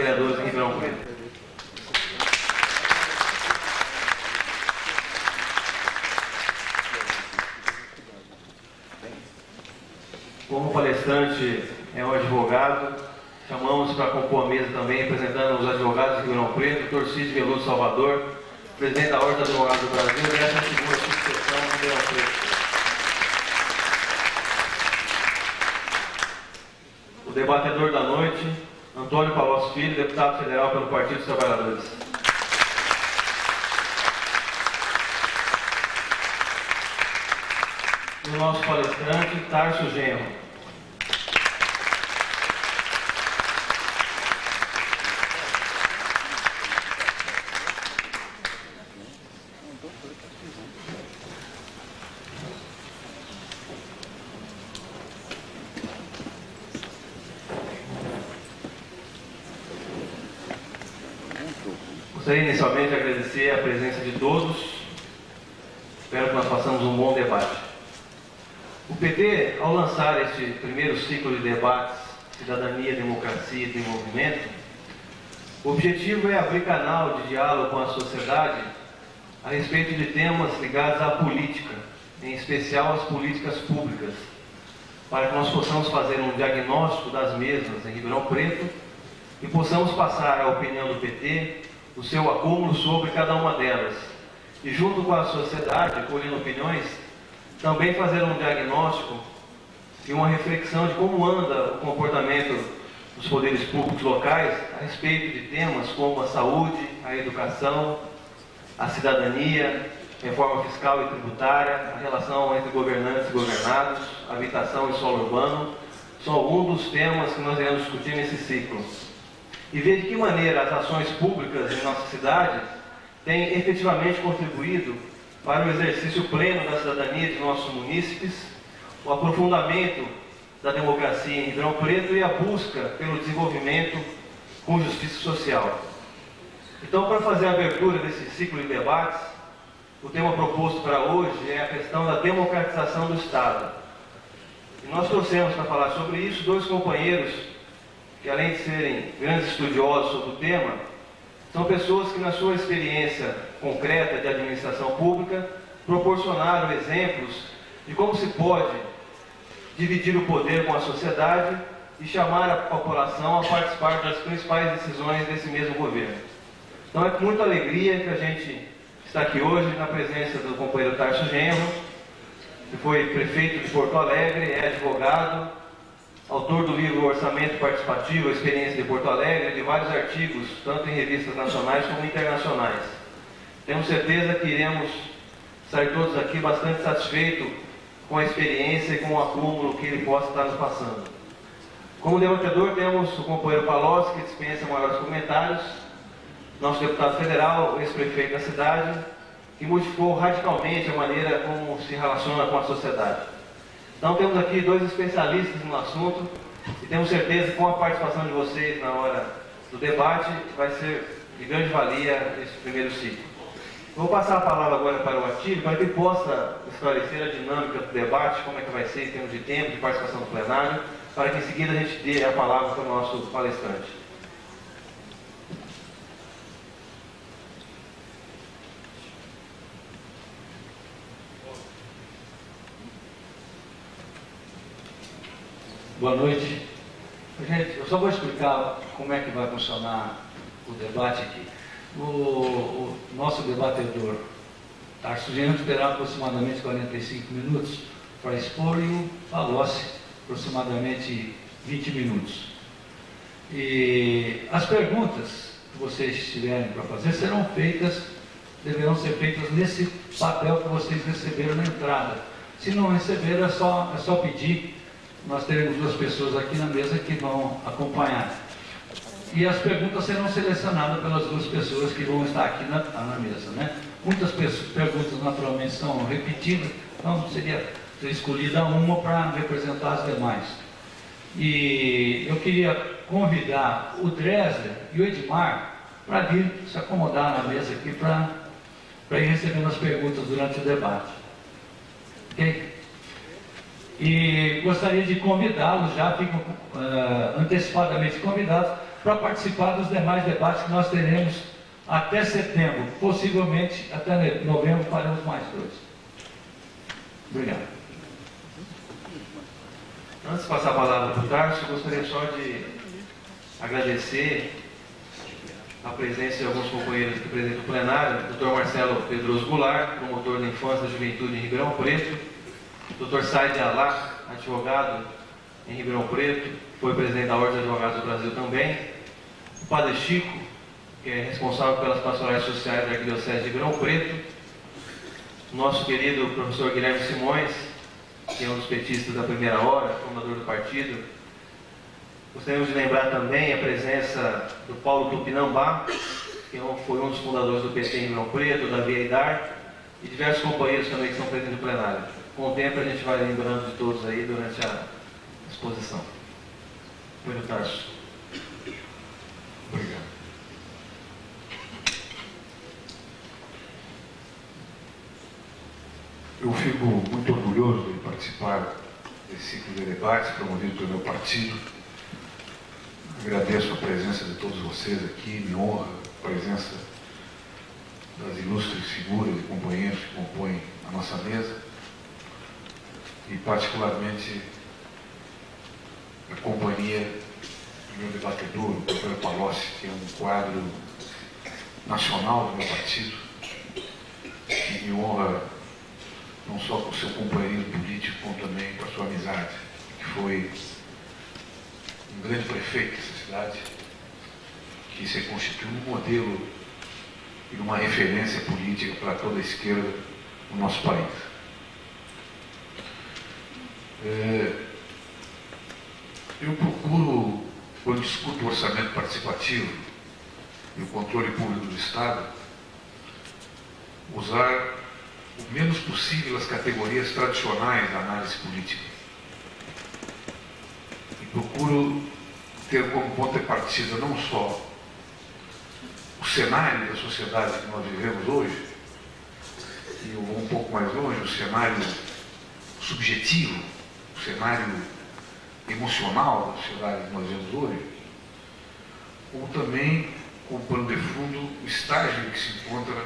vereadores em Ribeirão Preto. Como palestrante é um advogado, chamamos para compor a mesa também, representando os advogados de Ribeirão Preto, Dr. Cid Veloso Salvador, presidente da Ordem dos Advogados do Brasil, e essa segunda subseção de Ribeirão Preto. O debatedor da noite, Antônio Palocci Filho, deputado federal pelo Partido dos Trabalhadores. E o nosso palestrante, Tarso Genro. Gostaria inicialmente de agradecer a presença de todos. Espero que nós façamos um bom debate. PT, ao lançar este primeiro ciclo de debates Cidadania, Democracia e Desenvolvimento, o objetivo é abrir canal de diálogo com a sociedade a respeito de temas ligados à política, em especial às políticas públicas, para que nós possamos fazer um diagnóstico das mesmas em Ribeirão Preto e possamos passar a opinião do PT o seu acúmulo sobre cada uma delas. E junto com a sociedade, colhendo opiniões, também fazer um diagnóstico e uma reflexão de como anda o comportamento dos poderes públicos locais a respeito de temas como a saúde, a educação, a cidadania, reforma fiscal e tributária, a relação entre governantes e governados, habitação e solo urbano, são alguns dos temas que nós iremos discutir nesse ciclo. E ver de que maneira as ações públicas em nossa cidade têm efetivamente contribuído para o exercício pleno da cidadania de nossos munícipes, o aprofundamento da democracia em Ribeirão Preto e a busca pelo desenvolvimento com justiça social. Então, para fazer a abertura desse ciclo de debates, o tema proposto para hoje é a questão da democratização do Estado. E nós trouxemos para falar sobre isso dois companheiros que além de serem grandes estudiosos sobre o tema, são pessoas que na sua experiência concreta de administração pública proporcionaram exemplos de como se pode dividir o poder com a sociedade e chamar a população a participar das principais decisões desse mesmo governo. Então é com muita alegria que a gente está aqui hoje na presença do companheiro Tarso Genro, que foi prefeito de Porto Alegre, é advogado, autor do livro Orçamento Participativo, a Experiência de Porto Alegre, de vários artigos, tanto em revistas nacionais como internacionais. Temos certeza que iremos sair todos aqui bastante satisfeitos com a experiência e com o acúmulo que ele possa estar nos passando. Como debatedor, temos o companheiro Palocci, que dispensa maiores comentários, nosso deputado federal, ex-prefeito da cidade, que modificou radicalmente a maneira como se relaciona com a sociedade. Então temos aqui dois especialistas no assunto e temos certeza que com a participação de vocês na hora do debate vai ser de grande valia esse primeiro ciclo. Vou passar a palavra agora para o Atílio para que ele possa esclarecer a dinâmica do debate, como é que vai ser em termos de tempo, de participação do plenário, para que em seguida a gente dê a palavra para o nosso palestrante. Boa noite. Gente, eu só vou explicar como é que vai funcionar o debate aqui. O, o nosso debatedor, Tarso Gento, terá aproximadamente 45 minutos para expor e o Palocci aproximadamente 20 minutos. E as perguntas que vocês tiverem para fazer serão feitas, deverão ser feitas nesse papel que vocês receberam na entrada. Se não receberam, é só, é só pedir nós teremos duas pessoas aqui na mesa que vão acompanhar. E as perguntas serão selecionadas pelas duas pessoas que vão estar aqui na, na mesa. Né? Muitas perguntas naturalmente são repetidas, então seria escolhida uma para representar as demais. E eu queria convidar o Dresler e o Edmar para vir se acomodar na mesa aqui para ir recebendo as perguntas durante o debate. Ok? E gostaria de convidá-los, já ficam uh, antecipadamente convidados, para participar dos demais debates que nós teremos até setembro. Possivelmente até novembro faremos mais dois. Obrigado. Antes de passar a palavra para o Tarso, gostaria só de agradecer a presença de alguns companheiros aqui presentes no plenário, o Dr. Marcelo Pedroso Goulart, promotor da Infância e Juventude em Ribeirão Preto, o Dr. Said Alá, advogado em Ribeirão Preto, foi presidente da Ordem dos Advogados do Brasil também, o Padre Chico, que é responsável pelas pastorais sociais da Arquidiocese de Ribeirão Preto, nosso querido professor Guilherme Simões, que é um dos petistas da primeira hora, fundador do partido, Gostaríamos de lembrar também a presença do Paulo Tupinambá, que é foi um dos fundadores do PT em Ribeirão Preto, da Vieidar, e diversos companheiros também que estão presentes no plenário. Com o tempo a gente vai lembrando de todos aí durante a exposição. Muito Tarso. Obrigado. Eu fico muito orgulhoso de participar desse ciclo de debates promovido pelo meu partido Agradeço a presença de todos vocês aqui, me honra a presença das ilustres figuras e companheiros que compõem a nossa mesa e particularmente a companhia meu debatedor, o Dr. Palocci, que é um quadro nacional do meu partido e me honra não só o seu companheirismo político, como também a sua amizade, que foi um grande prefeito dessa cidade, que se constituiu um modelo e uma referência política para toda a esquerda no nosso país. É, eu procuro, quando discuto o orçamento participativo e o controle público do Estado, usar o menos possível as categorias tradicionais da análise política. Procuro ter como ponto de partida não só o cenário da sociedade que nós vivemos hoje, e eu vou um pouco mais longe, o cenário subjetivo, o cenário emocional da sociedade que nós vivemos hoje, como também, como pano de fundo, o estágio em que se encontra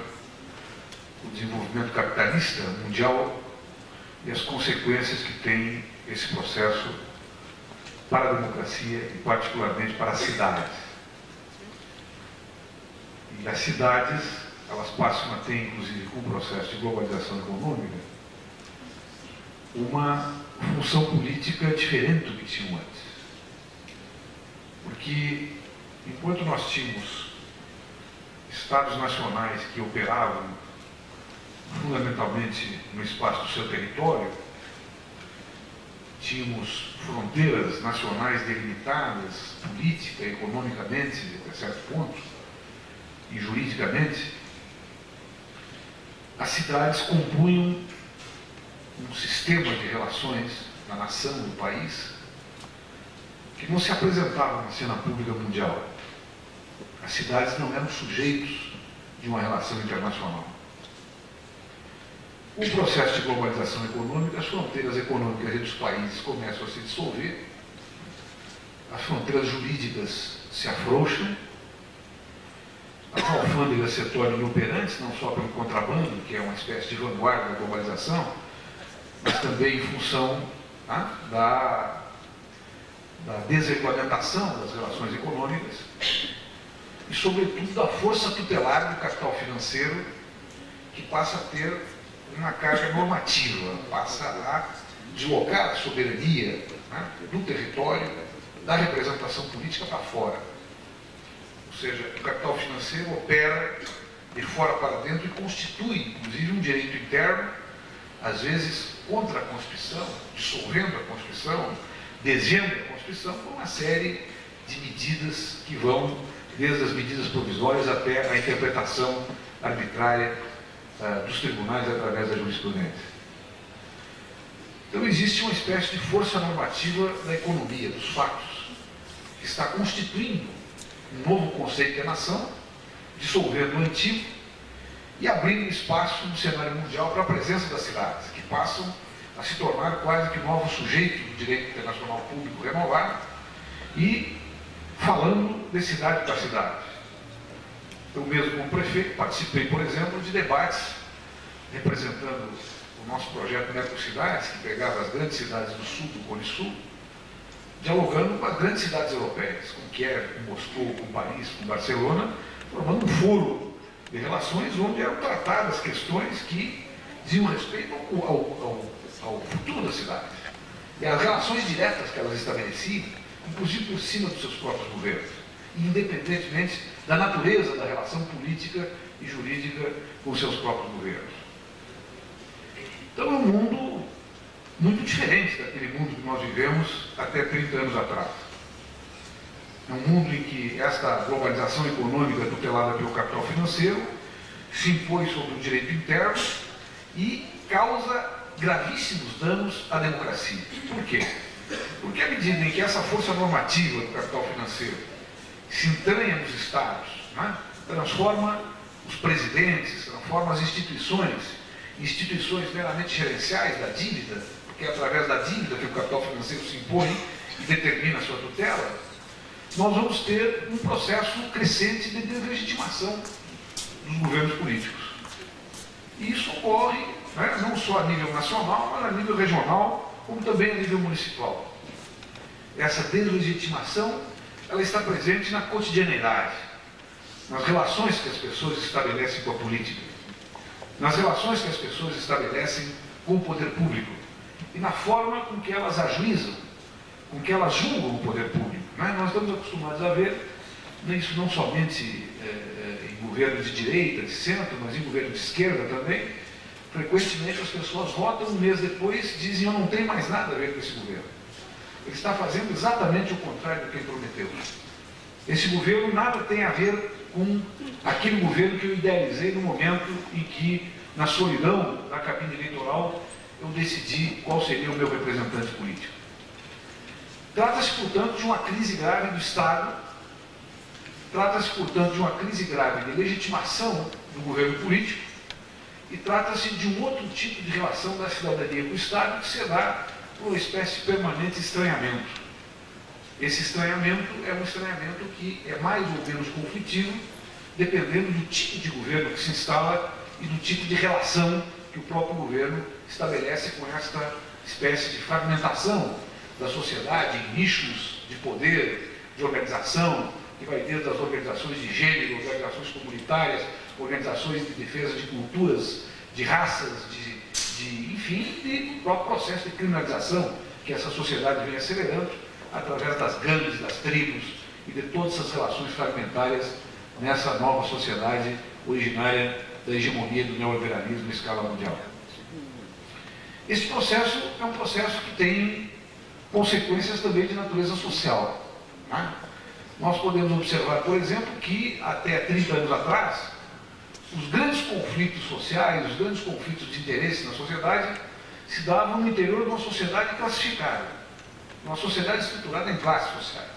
o desenvolvimento capitalista mundial e as consequências que tem esse processo para a democracia e particularmente para as cidades. E as cidades, elas passam a ter, inclusive com o processo de globalização econômica, uma função política diferente do que tinham antes. Porque enquanto nós tínhamos estados nacionais que operavam fundamentalmente no espaço do seu território, tínhamos fronteiras nacionais delimitadas, política, economicamente, até certo ponto, e juridicamente, as cidades compunham um sistema de relações na nação, no país, que não se apresentava na cena pública mundial. As cidades não eram sujeitos de uma relação internacional. O processo de globalização econômica, as fronteiras econômicas entre os países começam a se dissolver, as fronteiras jurídicas se afrouxam, as alfândegas se tornam inoperantes, não só pelo contrabando, que é uma espécie de vanguarda da globalização, mas também em função tá, da, da desregulamentação das relações econômicas e, sobretudo, da força tutelar do capital financeiro, que passa a ter uma carga normativa, passa a deslocar a soberania né, do território, da representação política para fora. Ou seja, o capital financeiro opera de fora para dentro e constitui, inclusive, um direito interno, às vezes contra a Constituição, dissolvendo a Constituição, desviando a Constituição, por uma série de medidas que vão desde as medidas provisórias até a interpretação arbitrária uh, dos tribunais através da jurisprudência. Então existe uma espécie de força normativa da economia, dos fatos, que está constituindo um novo conceito de nação, dissolvendo o antigo e abrindo espaço no cenário mundial para a presença das cidades, que passam a se tornar quase que novos sujeitos do direito internacional público renovado e falando de cidade para cidade. Eu mesmo, como prefeito, participei, por exemplo, de debates representando o nosso projeto Mercocidades, que pegava as grandes cidades do sul, do Cone Sul, dialogando com as grandes cidades europeias, com Kiev, com Moscou, com Paris, com Barcelona, formando um foro de relações onde eram tratadas questões que diziam respeito ao, ao, ao, futuro da cidade. E as relações diretas que elas estabeleciam, inclusive por cima dos seus próprios governos, independentemente da natureza da relação política e jurídica com seus próprios governos. Então é um mundo muito diferente daquele mundo que nós vivemos até 30 anos atrás. É um mundo em que esta globalização econômica tutelada pelo capital financeiro se impõe sobre o direito interno e causa gravíssimos danos à democracia. Por quê? Porque à medida em que essa força normativa do capital financeiro se entranha nos estados, né, transforma os presidentes, transforma as instituições, instituições meramente gerenciais da dívida, porque é através da dívida que o capital financeiro se impõe e determina a sua tutela, nós vamos ter um processo crescente de deslegitimação dos governos políticos. E isso ocorre né, não só a nível nacional, mas a nível regional, como também a nível municipal. Essa deslegitimação ela está presente na cotidianidade, nas relações que as pessoas estabelecem com a política, nas relações que as pessoas estabelecem com o poder público e na forma com que elas ajuizam, com que elas julgam o poder público. Né? Nós estamos acostumados a ver isso não somente é, em governo de direita, de centro, mas em governo de esquerda também, frequentemente as pessoas votam um mês depois dizem eu não tenho mais nada a ver com esse governo. Ele está fazendo exatamente o contrário do que ele prometeu. Esse governo nada tem a ver com aquele governo que eu idealizei no momento em que, na solidão da cabine eleitoral, eu decidi qual seria o meu representante político. Trata-se, portanto, de uma crise grave do Estado, trata-se, portanto, de uma crise grave de legitimação do governo político e trata-se de um outro tipo de relação da cidadania com o Estado que se dá por uma espécie de permanente estranhamento. Esse estranhamento é um estranhamento que é mais ou menos conflitivo, dependendo do tipo de governo que se instala e do tipo de relação que o próprio governo estabelece com esta espécie de fragmentação da sociedade em nichos de poder, de organização, que vai desde as organizações de gênero, organizações comunitárias, organizações de defesa de culturas, de raças, de, de enfim, e o próprio processo de criminalização que essa sociedade vem acelerando através das gangues, das tribos e de todas essas relações fragmentárias nessa nova sociedade originária da hegemonia do neoliberalismo em escala mundial. Esse processo é um processo que tem consequências também de natureza social. Né? Nós podemos observar, por exemplo, que até 30 anos atrás, os grandes conflitos sociais, os grandes conflitos de interesse na sociedade, se davam no interior de uma sociedade classificada, uma sociedade estruturada em classes sociais.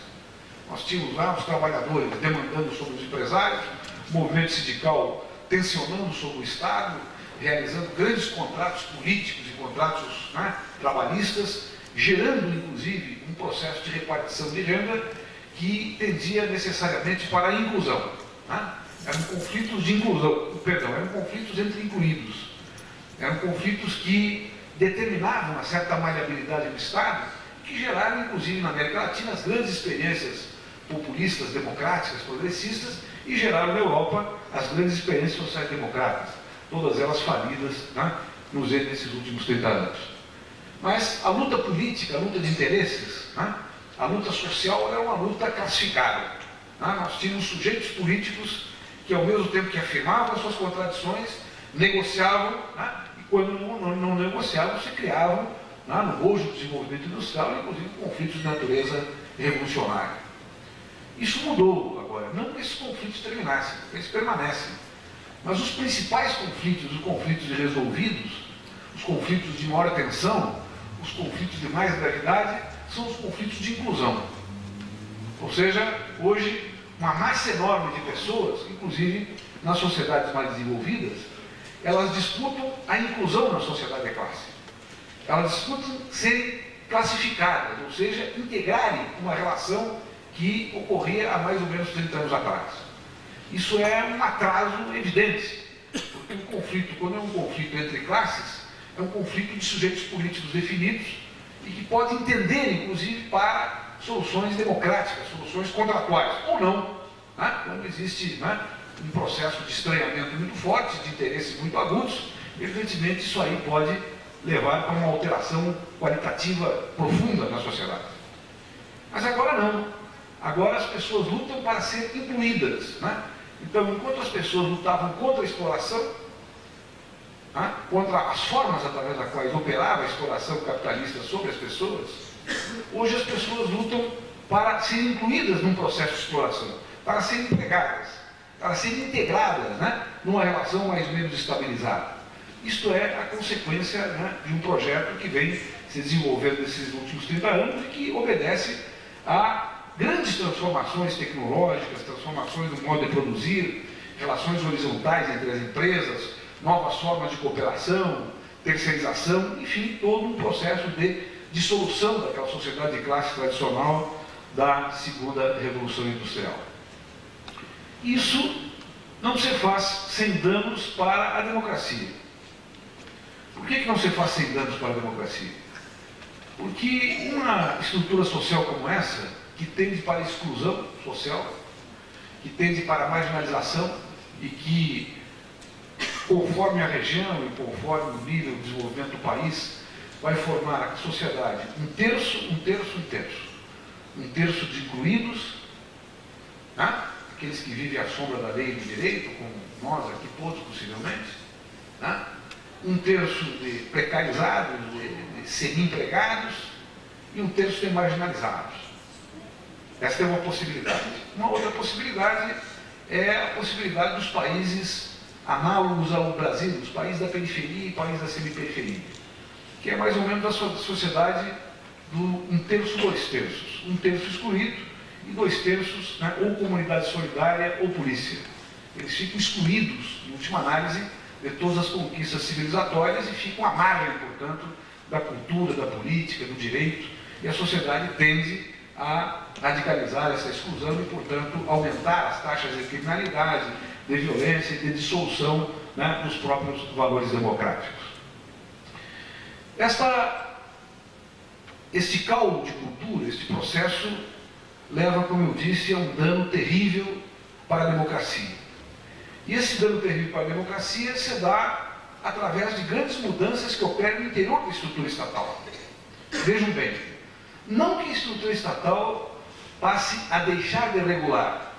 Nós tínhamos lá os trabalhadores demandando sobre os empresários, o movimento sindical tensionando sobre o Estado, realizando grandes contratos políticos e contratos né, trabalhistas, gerando, inclusive, um processo de repartição de renda que tendia necessariamente para a inclusão. Né? Eram conflitos de inclusão, perdão, eram conflitos entre incluídos. Eram conflitos que determinavam uma certa maleabilidade do Estado, que geraram, inclusive, na América Latina, as grandes experiências populistas, democráticas, progressistas, e geraram na Europa as grandes experiências sociais-democratas, todas elas falidas né, nos últimos 30 anos. Mas a luta política, a luta de interesses, né, a luta social era uma luta classificada. Né? Nós tínhamos sujeitos políticos que, ao mesmo tempo que afirmavam as suas contradições, negociavam, né, e quando não, não, não negociavam, se criavam, né, no bojo do desenvolvimento industrial, inclusive conflitos de natureza revolucionária. Isso mudou agora, não que esses conflitos terminassem, eles permanecem. Mas os principais conflitos, os conflitos irresolvidos, os conflitos de maior tensão, os conflitos de mais gravidade, são os conflitos de inclusão. Ou seja, hoje, uma massa enorme de pessoas, inclusive nas sociedades mais desenvolvidas, elas disputam a inclusão na sociedade de classe. Elas disputam serem classificadas, ou seja, integrarem uma relação que ocorria há mais ou menos 30 anos atrás. Isso é um atraso evidente, porque um conflito, quando é um conflito entre classes, é um conflito de sujeitos políticos definidos e que pode entender, inclusive, para soluções democráticas, soluções contratuais, ou não, né? quando existe né, um processo de estranhamento muito forte, de interesses muito agudos, evidentemente isso aí pode levar a uma alteração qualitativa profunda na sociedade. Mas agora não. Agora as pessoas lutam para ser incluídas. Né? Então, enquanto as pessoas lutavam contra a exploração, contra as formas através das quais operava a exploração capitalista sobre as pessoas, hoje as pessoas lutam para serem incluídas num processo de exploração, para serem empregadas, para serem integradas né? numa relação mais ou menos estabilizada. Isto é a consequência né, de um projeto que vem se desenvolvendo nesses últimos 30 anos e que obedece a grandes transformações tecnológicas, transformações no modo de produzir, relações horizontais entre as empresas, novas formas de cooperação, terceirização, enfim, todo um processo de dissolução daquela sociedade de classe tradicional da segunda revolução industrial. Isso não se faz sem danos para a democracia. Por que, que não se faz sem danos para a democracia? Porque uma estrutura social como essa, que tende para a exclusão social, que tende para a marginalização e que, conforme a região e conforme o nível de desenvolvimento do país, vai formar a sociedade um terço, um terço, um terço. Um terço de incluídos, né? aqueles que vivem à sombra da lei e do direito, como nós aqui todos possivelmente, né? um terço de precarizados, de, de semi-empregados, e um terço de marginalizados. Essa é uma possibilidade. Uma outra possibilidade é a possibilidade dos países análogos ao Brasil, dos países da periferia e países da semi-periferia, que é mais ou menos a sociedade do um terço, dois terços. Um terço excluído e dois terços, né, ou comunidade solidária ou polícia. Eles ficam excluídos, em última análise, de todas as conquistas civilizatórias e ficam à margem, portanto, da cultura, da política, do direito, e a sociedade tende a radicalizar essa exclusão e, portanto, aumentar as taxas de criminalidade, de violência e de dissolução né, dos próprios valores democráticos. Esta, este caldo de cultura, este processo, leva, como eu disse, a um dano terrível para a democracia. E esse dano terrível para a democracia se dá através de grandes mudanças que operam no interior da estrutura estatal. Vejam bem, não que a estrutura estatal passe a deixar de regular,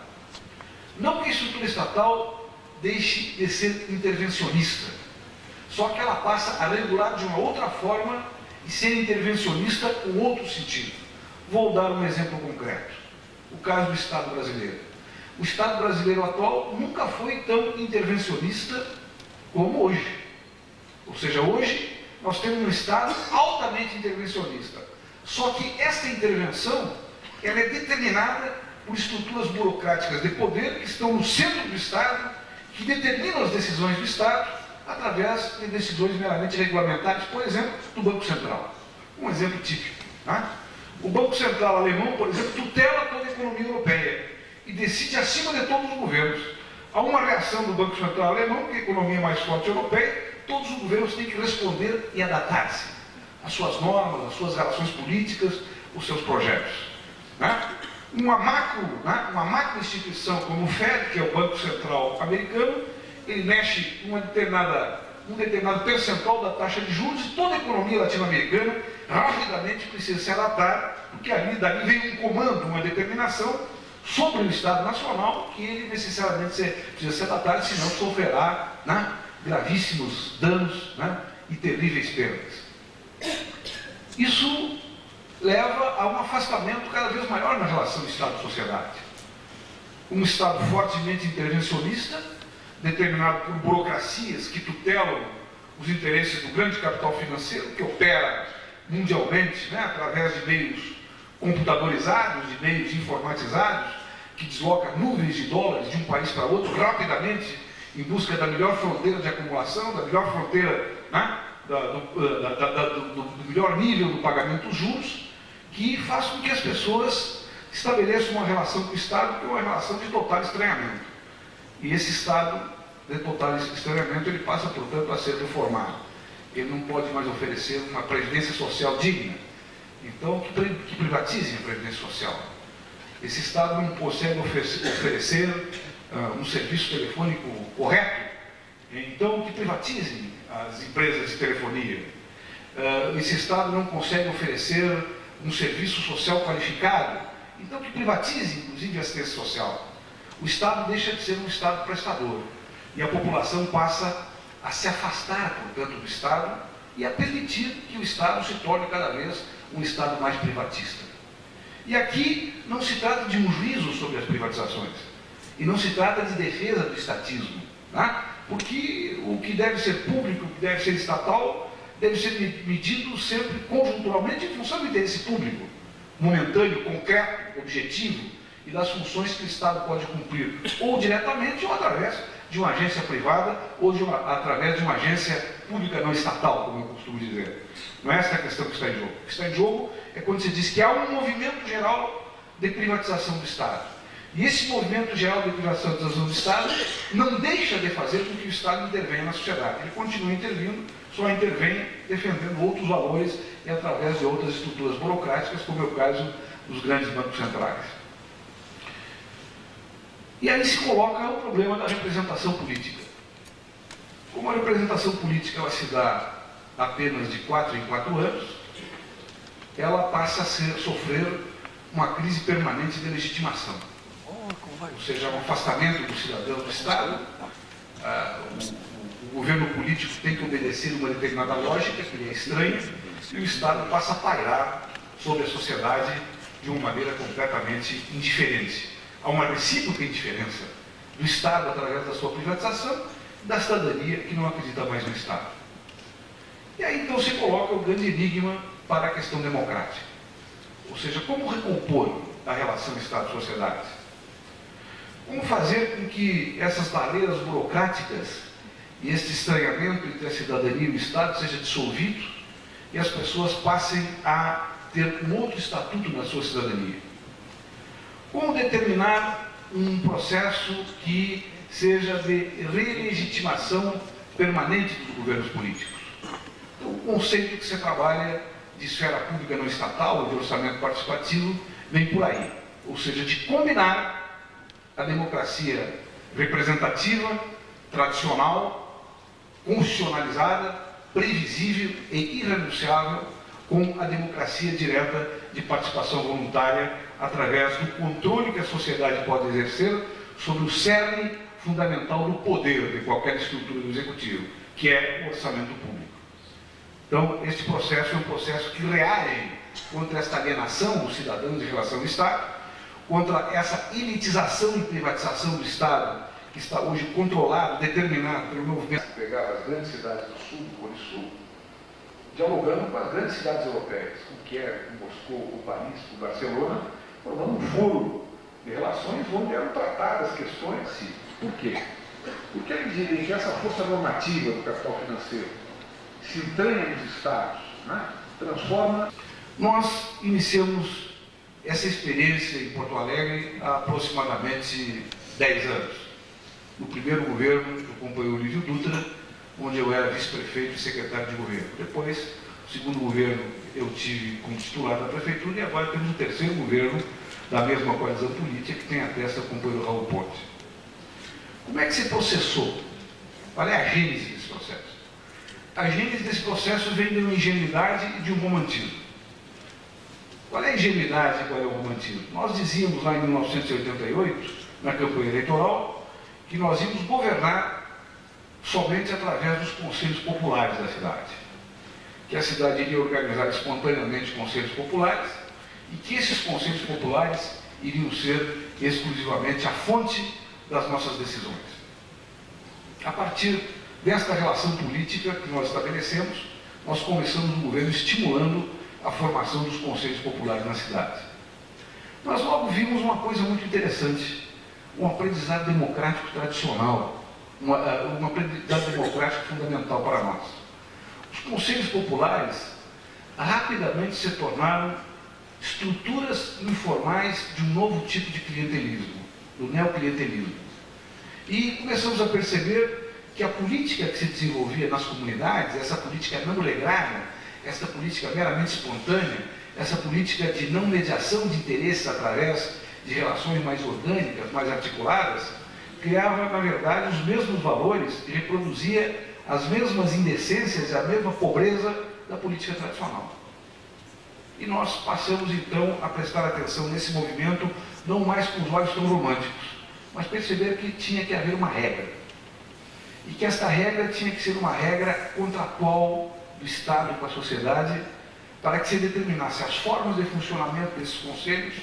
não que a estrutura estatal deixe de ser intervencionista, só que ela passa a regular de uma outra forma e ser intervencionista com outro sentido. Vou dar um exemplo concreto. O caso do Estado brasileiro o Estado brasileiro atual nunca foi tão intervencionista como hoje. Ou seja, hoje nós temos um Estado altamente intervencionista. Só que essa intervenção ela é determinada por estruturas burocráticas de poder que estão no centro do Estado, que determinam as decisões do Estado através de decisões meramente regulamentares, por exemplo, do Banco Central. Um exemplo típico. Né? O Banco Central alemão, por exemplo, tutela toda a economia europeia e decide acima de todos os governos. Há uma reação do Banco Central alemão, que é a economia mais forte europeia, todos os governos têm que responder e adaptar-se às suas normas, às suas relações políticas, os seus projetos. Né? Uma, macro, né? uma macro instituição como o FED, que é o Banco Central americano, ele mexe uma determinada, um determinado percentual da taxa de juros e toda a economia latino-americana rapidamente precisa se adaptar, porque ali dali vem um comando, uma determinação sobre o Estado Nacional que ele necessariamente precisa ser adaptado, senão sofrerá né, gravíssimos danos né, e terríveis perdas. Isso leva a um afastamento cada vez maior na relação Estado-sociedade. um Estado fortemente intervencionista, determinado por burocracias que tutelam os interesses do grande capital financeiro, que opera mundialmente né, através de meios computadorizados, de meios informatizados, que desloca nuvens de dólares de um país para outro rapidamente em busca da melhor fronteira de acumulação, da melhor fronteira, né, da, do, da, da, do, do, melhor nível do pagamento dos juros, que faz com que as pessoas estabeleçam uma relação com o Estado que é uma relação de total estranhamento. E esse Estado de total estranhamento, ele passa, portanto, a ser reformado. Ele não pode mais oferecer uma previdência social digna. Então, que, que privatizem a previdência social. Esse Estado não consegue oferecer uh, um serviço telefônico correto, então que privatizem as empresas de telefonia. Uh, esse Estado não consegue oferecer um serviço social qualificado, então que privatize, inclusive, a assistência social. O Estado deixa de ser um Estado prestador e a população passa a se afastar, portanto, do Estado e a permitir que o Estado se torne cada vez um Estado mais privatista. E aqui não se trata de um juízo sobre as privatizações, e não se trata de defesa do estatismo, né? porque o que deve ser público, o que deve ser estatal, deve ser medido sempre conjunturalmente em função do interesse público, momentâneo, concreto, objetivo, e das funções que o Estado pode cumprir, ou diretamente ou através de uma agência privada ou uma, através de uma agência pública não estatal, como eu costumo dizer. Não é essa a questão que está em jogo. O que está em jogo é quando se diz que há um movimento geral de privatização do Estado. E esse movimento geral de privatização do Estado não deixa de fazer com que o Estado intervenha na sociedade. Ele continua intervindo, só intervém defendendo outros valores e através de outras estruturas burocráticas, como é o caso dos grandes bancos centrais. E aí se coloca o problema da representação política. Como a representação política ela se dá apenas de quatro em quatro anos, ela passa a ser, sofrer uma crise permanente de legitimação. Ou seja, um afastamento do cidadão do Estado. Ah, o, o, governo político tem que obedecer uma determinada lógica, que lhe é estranha, e o Estado passa a pairar sobre a sociedade de uma maneira completamente indiferente a uma recíproca indiferença do Estado através da sua privatização da cidadania que não acredita mais no Estado. E aí então se coloca o grande enigma para a questão democrática. Ou seja, como recompor a relação Estado-sociedade? Como fazer com que essas barreiras burocráticas e este estranhamento entre a cidadania e o Estado seja dissolvido e as pessoas passem a ter um outro estatuto na sua cidadania? Como determinar um processo que seja de relegitimação permanente dos governos políticos? Então, o conceito que você trabalha de esfera pública não estatal, de orçamento participativo, vem por aí. Ou seja, de combinar a democracia representativa, tradicional, constitucionalizada, previsível e irrenunciável com a democracia direta de participação voluntária através do controle que a sociedade pode exercer sobre o cerne fundamental do poder de qualquer estrutura do executivo, que é o orçamento público. Então, este processo é um processo que reage contra esta alienação dos cidadãos em relação ao Estado, contra essa elitização e privatização do Estado, que está hoje controlado, determinado pelo movimento. Pegar as grandes cidades do Sul, do Cone Sul, dialogando com as grandes cidades europeias, com Kiev, com Moscou, com Paris, com Barcelona, formando um foro de relações onde eram tratadas questões. Sim. Por quê? Porque eles dizem que essa força normativa do capital financeiro se entranha nos Estados, né? transforma. Nós iniciamos essa experiência em Porto Alegre há aproximadamente 10 anos. No primeiro governo do companheiro Lívio Dutra, onde eu era vice-prefeito e secretário de governo. Depois, o segundo governo, eu tive como titular da prefeitura e agora temos o terceiro governo da mesma coalizão política que tem a testa o companheiro Raul Ponte. Como é que se processou? Qual é a gênese desse processo? A gênese desse processo vem de uma ingenuidade e de um romantismo. Qual é a ingenuidade e qual é o romantismo? Nós dizíamos lá em 1988, na campanha eleitoral, que nós íamos governar somente através dos conselhos populares da cidade. Que a cidade iria organizar espontaneamente conselhos populares e que esses conselhos populares iriam ser exclusivamente a fonte das nossas decisões. A partir desta relação política que nós estabelecemos, nós começamos o governo estimulando a formação dos conselhos populares na cidade. Nós logo vimos uma coisa muito interessante, um aprendizado democrático tradicional, uma, um aprendizado democrático fundamental para nós. Os conselhos populares rapidamente se tornaram estruturas informais de um novo tipo de clientelismo, do neoclientelismo. E começamos a perceber que a política que se desenvolvia nas comunidades, essa política não legrária, essa política meramente espontânea, essa política de não mediação de interesses através de relações mais orgânicas, mais articuladas, criava, na verdade, os mesmos valores e reproduzia as mesmas indecências e a mesma pobreza da política tradicional. E nós passamos então a prestar atenção nesse movimento, não mais com os olhos tão românticos, mas perceber que tinha que haver uma regra. E que esta regra tinha que ser uma regra contratual do Estado com a sociedade, para que se determinasse as formas de funcionamento desses conselhos,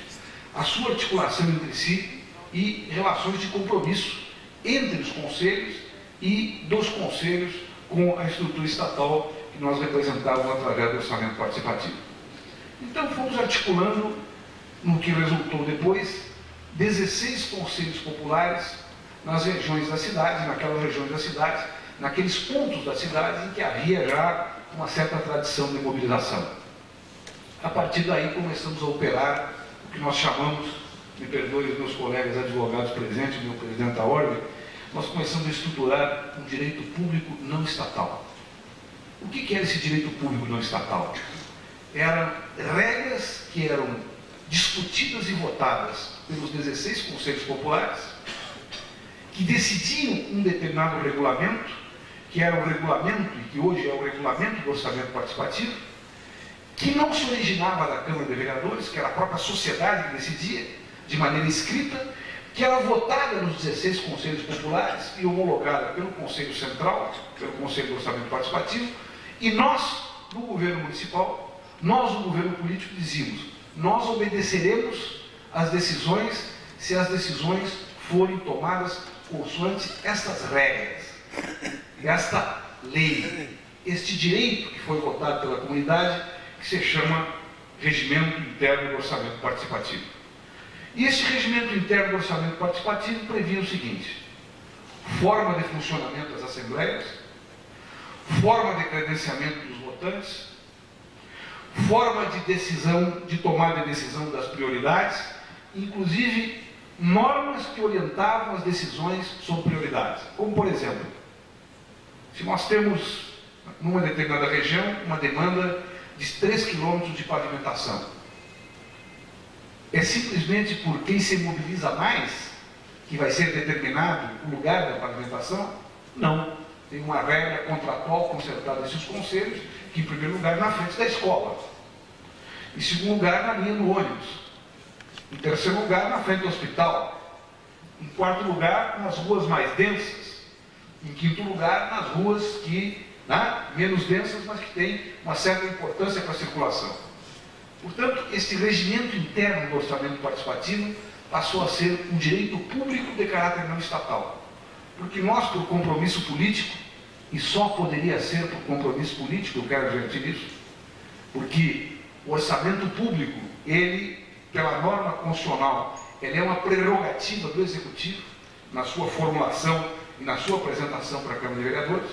a sua articulação entre si e relações de compromisso entre os conselhos e dos conselhos com a estrutura estatal que nós representávamos através do orçamento participativo. Então fomos articulando, no que resultou depois, 16 conselhos populares nas regiões da cidade, naquelas regiões da cidade, naqueles pontos da cidade em que havia já uma certa tradição de mobilização. A partir daí começamos a operar o que nós chamamos, me perdoe os meus colegas advogados presentes, meu presidente da ordem, nós começamos a estruturar um direito público não estatal. O que era esse direito público não estatal? eram regras que eram discutidas e votadas pelos 16 conselhos populares, que decidiam um determinado regulamento, que era o regulamento, e que hoje é o regulamento do orçamento participativo, que não se originava da Câmara de Vereadores, que era a própria sociedade que decidia, de maneira escrita, que era votada nos 16 conselhos populares e homologada pelo Conselho Central, pelo Conselho do Orçamento Participativo, e nós, do governo municipal, nós, o governo político, dizíamos, nós obedeceremos às decisões se as decisões forem tomadas consoante estas regras, esta lei, este direito que foi votado pela comunidade, que se chama Regimento Interno do Orçamento Participativo. E este Regimento Interno do Orçamento Participativo previa o seguinte, forma de funcionamento das assembleias, forma de credenciamento dos votantes, forma de decisão, de tomada de decisão das prioridades, inclusive normas que orientavam as decisões sobre prioridades. Como, por exemplo, se nós temos, numa determinada região, uma demanda de 3 quilômetros de pavimentação, é simplesmente por quem se mobiliza mais que vai ser determinado o lugar da pavimentação? Não. Tem uma regra contratual concertada entre os conselhos que, em primeiro lugar, na frente da escola. Em segundo lugar, na linha do ônibus. Em terceiro lugar, na frente do hospital. Em quarto lugar, nas ruas mais densas. Em quinto lugar, nas ruas que, né, menos densas, mas que têm uma certa importância para a circulação. Portanto, esse regimento interno do orçamento participativo passou a ser um direito público de caráter não estatal. Porque nós, por compromisso político, e só poderia ser por compromisso político, eu quero advertir isso, porque o orçamento público, ele, pela norma constitucional, ele é uma prerrogativa do Executivo na sua formulação e na sua apresentação para a Câmara de Vereadores.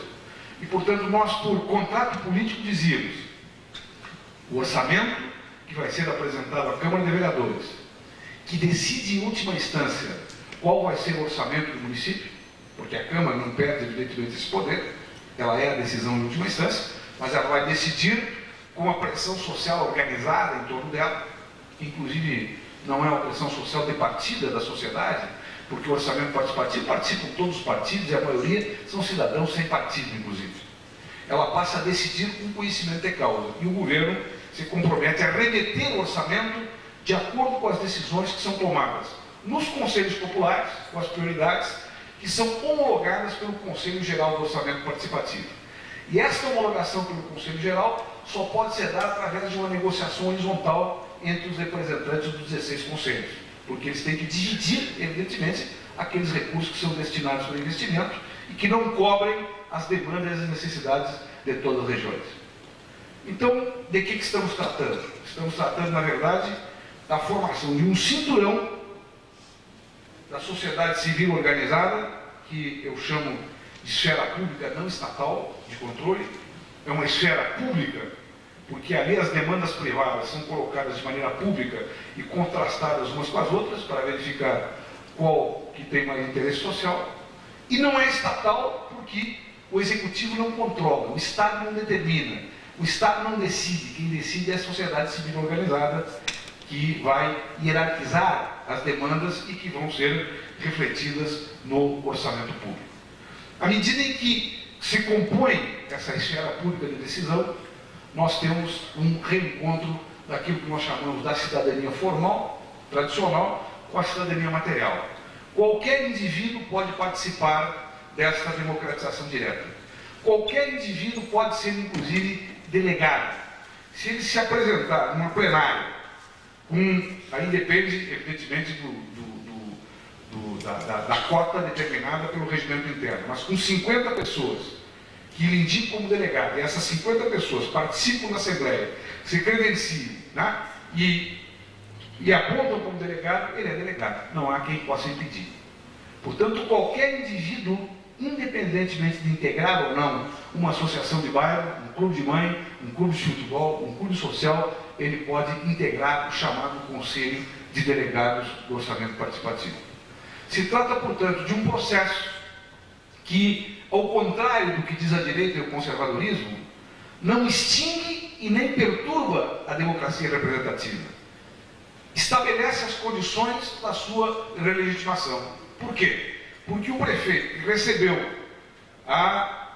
E, portanto, nós, por contrato político, dizíamos o orçamento que vai ser apresentado à Câmara de Vereadores, que decide em última instância qual vai ser o orçamento do município, porque a Câmara não perde evidentemente esse poder, ela é a decisão em última instância, mas ela vai decidir com uma pressão social organizada em torno dela, inclusive não é uma pressão social debatida da sociedade, porque o orçamento participativo participam todos os partidos e a maioria são cidadãos sem partido, inclusive. Ela passa a decidir com conhecimento de causa e o governo se compromete a remeter o orçamento de acordo com as decisões que são tomadas nos conselhos populares, com as prioridades que são homologadas pelo Conselho Geral do Orçamento Participativo. E esta homologação pelo Conselho Geral só pode ser dada através de uma negociação horizontal entre os representantes dos 16 conselhos. Porque eles têm que dividir, evidentemente, aqueles recursos que são destinados para investimento e que não cobrem as demandas e as necessidades de todas as regiões. Então, de que, que estamos tratando? Estamos tratando, na verdade, da formação de um cinturão da sociedade civil organizada, que eu chamo de esfera pública não estatal de controle, é uma esfera pública, porque ali as demandas privadas são colocadas de maneira pública e contrastadas umas com as outras para verificar qual que tem mais interesse social, e não é estatal porque o executivo não controla, o Estado não determina, o Estado não decide, quem decide é a sociedade civil organizada, que vai hierarquizar as demandas e que vão ser refletidas no orçamento público. À medida em que se compõe essa esfera pública de decisão, nós temos um reencontro daquilo que nós chamamos da cidadania formal, tradicional, com a cidadania material. Qualquer indivíduo pode participar desta democratização direta. Qualquer indivíduo pode ser, inclusive, delegado. Se ele se apresentar numa plenária, com, aí depende, evidentemente, do, do, do, da, da, da, cota determinada pelo regimento interno, mas com 50 pessoas que lhe indicam como delegado, e essas 50 pessoas participam da Assembleia, se credenciam né, e e apontam como delegado, ele é delegado. Não há quem possa impedir. Portanto, qualquer indivíduo, independentemente de integrar ou não uma associação de bairro, um clube de mãe, um clube de futebol, um clube social, ele pode integrar o chamado Conselho de Delegados do Orçamento Participativo. Se trata, portanto, de um processo que, ao contrário do que diz a direita e o conservadorismo, não extingue e nem perturba a democracia representativa estabelece as condições da sua relegitimação. Por quê? Porque o prefeito recebeu a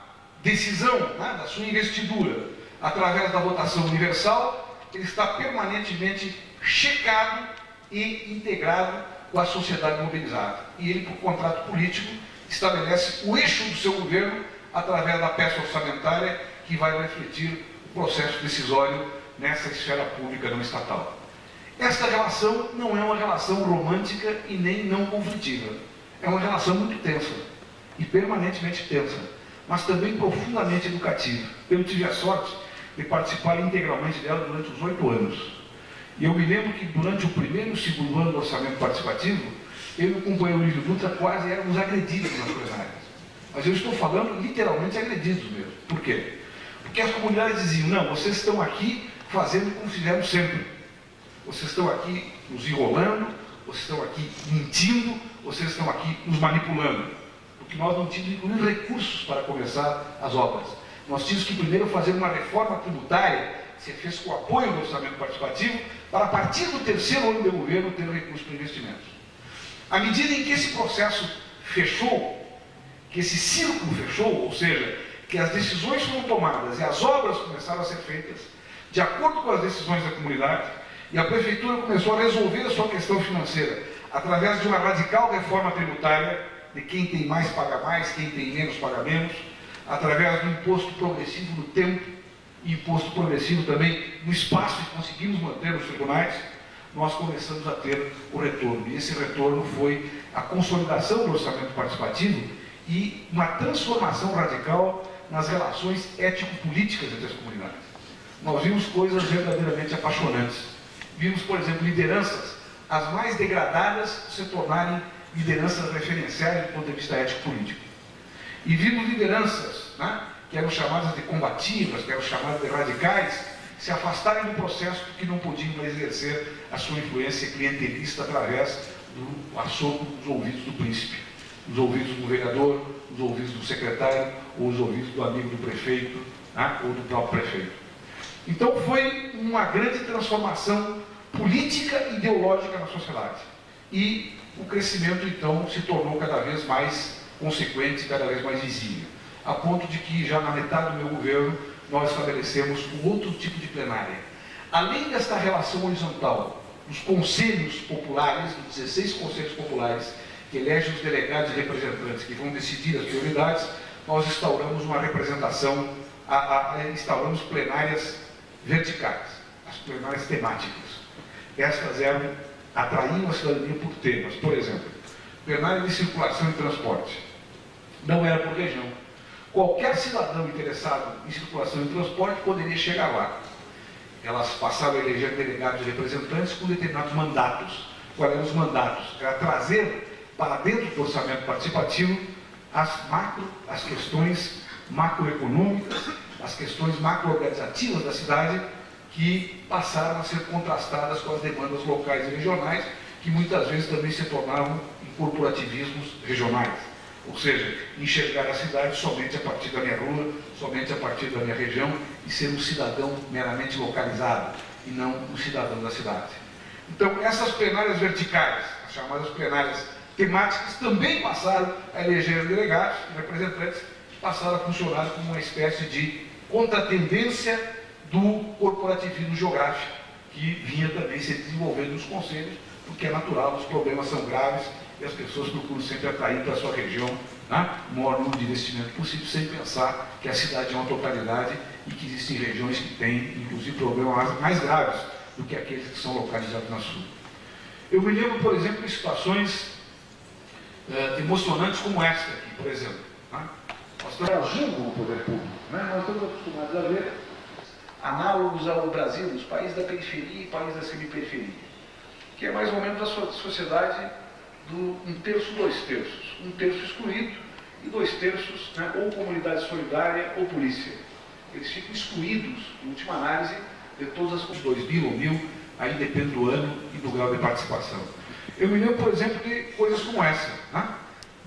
decisão né, da sua investidura através da votação universal, ele está permanentemente checado e integrado com a sociedade mobilizada. E ele, por contrato político, estabelece o eixo do seu governo através da peça orçamentária que vai refletir o processo decisório nessa esfera pública não estatal. Esta relação não é uma relação romântica e nem não conflitiva. É uma relação muito tensa e permanentemente tensa, mas também profundamente educativa. Eu tive a sorte de participar integralmente dela durante os oito anos. E eu me lembro que durante o primeiro e o segundo ano do orçamento participativo, eu e o companheiro Lídio Dutra quase éramos agredidos nas plenárias. Mas eu estou falando literalmente agredidos mesmo. Por quê? Porque as comunidades diziam, não, vocês estão aqui fazendo como fizemos sempre vocês estão aqui nos enrolando, vocês estão aqui mentindo, vocês estão aqui nos manipulando. Porque nós não tínhamos, recursos para começar as obras. Nós tínhamos que primeiro fazer uma reforma tributária, que se fez com apoio do orçamento participativo, para a partir do terceiro ano de governo ter recursos para investimentos. À medida em que esse processo fechou, que esse círculo fechou, ou seja, que as decisões foram tomadas e as obras começaram a ser feitas de acordo com as decisões da comunidade, e a prefeitura começou a resolver a sua questão financeira através de uma radical reforma tributária de quem tem mais paga mais, quem tem menos paga menos, através do imposto progressivo no tempo e imposto progressivo também no espaço que conseguimos manter nos tribunais, nós começamos a ter o retorno. E esse retorno foi a consolidação do orçamento participativo e uma transformação radical nas relações ético-políticas entre as comunidades. Nós vimos coisas verdadeiramente apaixonantes vimos, por exemplo, lideranças, as mais degradadas, se tornarem lideranças referenciais do ponto de vista ético-político. E vimos lideranças, né, que eram chamadas de combativas, que eram chamadas de radicais, se afastarem do processo porque não podiam exercer a sua influência clientelista através do assopro dos ouvidos do príncipe, dos ouvidos do vereador, dos ouvidos do secretário, ou os ouvidos do amigo do prefeito, né, ou do próprio prefeito. Então foi uma grande transformação política e ideológica na sociedade. E o crescimento, então, se tornou cada vez mais consequente, cada vez mais visível. A ponto de que, já na metade do meu governo, nós estabelecemos um outro tipo de plenária. Além desta relação horizontal, os conselhos populares, os 16 conselhos populares, que elegem os delegados e representantes que vão decidir as prioridades, nós instauramos uma representação, a, a, a, instauramos plenárias verticais, as plenárias temáticas. Estas eram atraíam a cidadania por temas. Por exemplo, plenária de circulação e transporte. Não era por região. Qualquer cidadão interessado em circulação e transporte poderia chegar lá. Elas passavam a eleger delegados e representantes com determinados mandatos. Quais eram os mandatos? Era trazer para dentro do orçamento participativo as macro, as questões macroeconômicas, as questões macroorganizativas da cidade que passaram a ser contrastadas com as demandas locais e regionais, que muitas vezes também se tornavam corporativismos regionais. Ou seja, enxergar a cidade somente a partir da minha rua, somente a partir da minha região e ser um cidadão meramente localizado e não um cidadão da cidade. Então, essas plenárias verticais, as chamadas plenárias temáticas, também passaram a eleger delegados e representantes, passaram a funcionar como uma espécie de contratendência do corporativismo geográfico, que vinha também se desenvolvendo nos conselhos, porque é natural, os problemas são graves e as pessoas procuram sempre atrair para a sua região né, maior número de investimento possível, sem pensar que a cidade é uma totalidade e que existem regiões que têm, inclusive, problemas mais graves do que aqueles que são localizados na sul. Eu me lembro, por exemplo, de situações é, emocionantes como esta aqui, por exemplo. Né? Nós estamos agindo poder público. Né? Nós estamos acostumados a ver análogos ao Brasil, os países da periferia e países da semi-periferia, que é mais ou menos a sociedade do um terço, dois terços. Um terço excluído e dois terços, né, ou comunidade solidária ou polícia. Eles ficam excluídos, em última análise, de todas as dois mil ou mil, aí depende do ano e do grau de participação. Eu me lembro, por exemplo, de coisas como essa, né?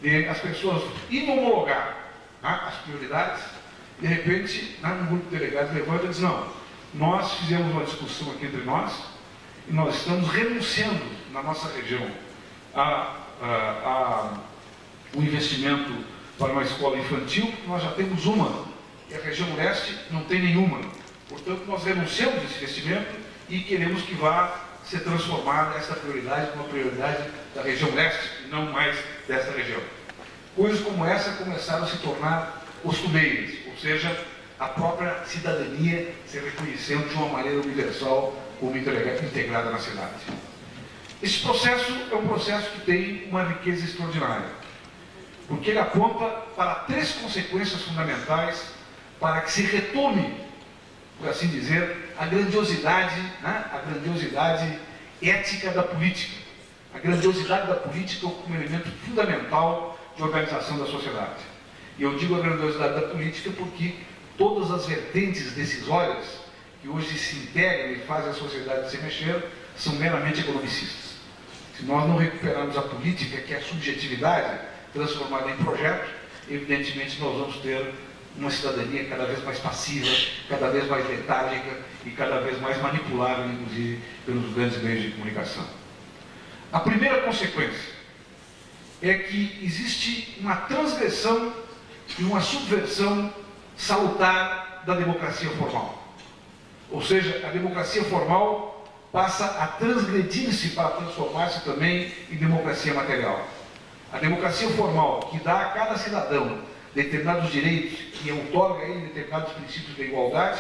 de as pessoas irem homologar né, as prioridades, de repente, né, um grupo de delegados levanta e diz, não, nós fizemos uma discussão aqui entre nós e nós estamos renunciando na nossa região a, a, a, o investimento para uma escola infantil, nós já temos uma, e a região leste não tem nenhuma. Portanto, nós renunciamos esse investimento e queremos que vá ser transformada essa prioridade numa prioridade da região leste, e não mais dessa região. Coisas como essa começaram a se tornar costumeiras, ou seja, a própria cidadania se reconhecendo de uma maneira universal como integrada na cidade. Esse processo é um processo que tem uma riqueza extraordinária, porque ele aponta para três consequências fundamentais para que se retome, por assim dizer, a grandiosidade, né? a grandiosidade ética da política. A grandiosidade da política como elemento fundamental de organização da sociedade. E eu digo a grandiosidade da política porque todas as vertentes decisórias que hoje se integram e fazem a sociedade se mexer são meramente economicistas. Se nós não recuperarmos a política, que é a subjetividade, transformada em projeto, evidentemente nós vamos ter uma cidadania cada vez mais passiva, cada vez mais letárgica e cada vez mais manipulável, inclusive, pelos grandes meios de comunicação. A primeira consequência é que existe uma transgressão e uma subversão salutar da democracia formal. Ou seja, a democracia formal passa a transgredir-se para transformar-se também em democracia material. A democracia formal, que dá a cada cidadão determinados direitos, que outorga a ele determinados princípios da igualdade,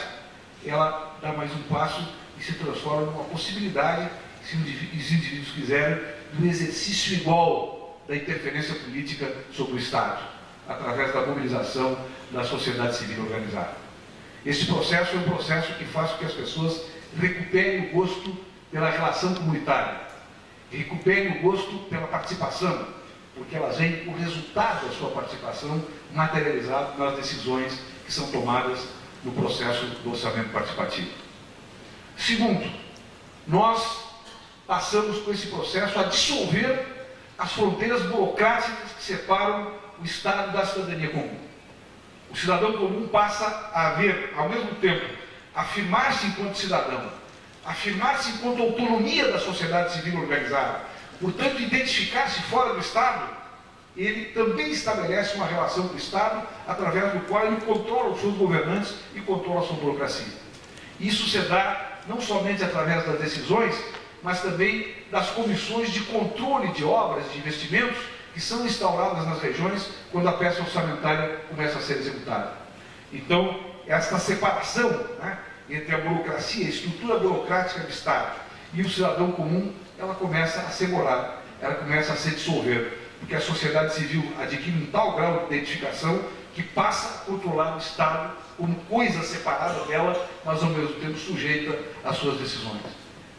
ela dá mais um passo e se transforma numa possibilidade, se os indivíduos quiserem, do exercício igual da interferência política sobre o Estado, através da mobilização da sociedade civil organizada. Esse processo é um processo que faz com que as pessoas recuperem o gosto pela relação comunitária, recuperem o gosto pela participação, porque elas veem o resultado da sua participação materializado nas decisões que são tomadas no processo do orçamento participativo. Segundo, nós passamos com esse processo a dissolver as fronteiras burocráticas que separam o Estado da cidadania comum. O cidadão comum passa a ver, ao mesmo tempo, afirmar-se enquanto cidadão, afirmar-se enquanto autonomia da sociedade civil organizada, portanto, identificar-se fora do Estado, ele também estabelece uma relação com o Estado através do qual ele controla os seus governantes e controla a sua burocracia. Isso se dá não somente através das decisões, mas também das comissões de controle de obras, de investimentos, que são instauradas nas regiões quando a peça orçamentária começa a ser executada. Então, esta separação né, entre a burocracia, a estrutura burocrática do Estado e o cidadão comum ela começa a ser morar, ela começa a se dissolver, porque a sociedade civil adquire um tal grau de identificação que passa a controlar o Estado como coisa separada dela, mas ao mesmo tempo sujeita às suas decisões.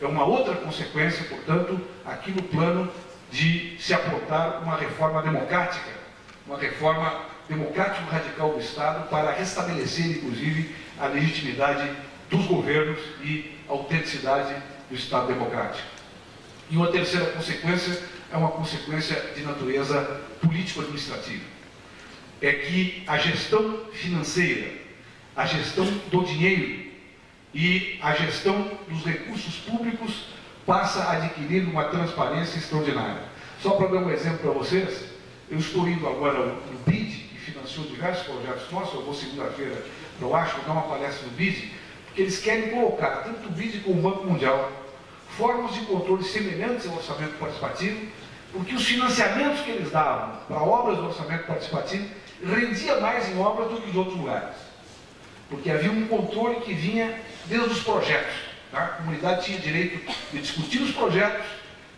É uma outra consequência, portanto, aqui no plano de se apontar uma reforma democrática, uma reforma democrático-radical do Estado para restabelecer, inclusive, a legitimidade dos governos e a autenticidade do Estado democrático. E uma terceira consequência é uma consequência de natureza político-administrativa. É que a gestão financeira, a gestão do dinheiro e a gestão dos recursos públicos passa a adquirir uma transparência extraordinária. Só para dar um exemplo para vocês, eu estou indo agora no BID, financiou diversos projetos nossos, eu vou segunda-feira o Acho, dar uma palestra no BID, porque eles querem colocar, tanto o BID como o Banco Mundial, formas de controle semelhantes ao orçamento participativo, porque os financiamentos que eles davam para obras do orçamento participativo rendia mais em obras do que em outros lugares. Porque havia um controle que vinha desde os projetos. Tá? A comunidade tinha direito de discutir os projetos,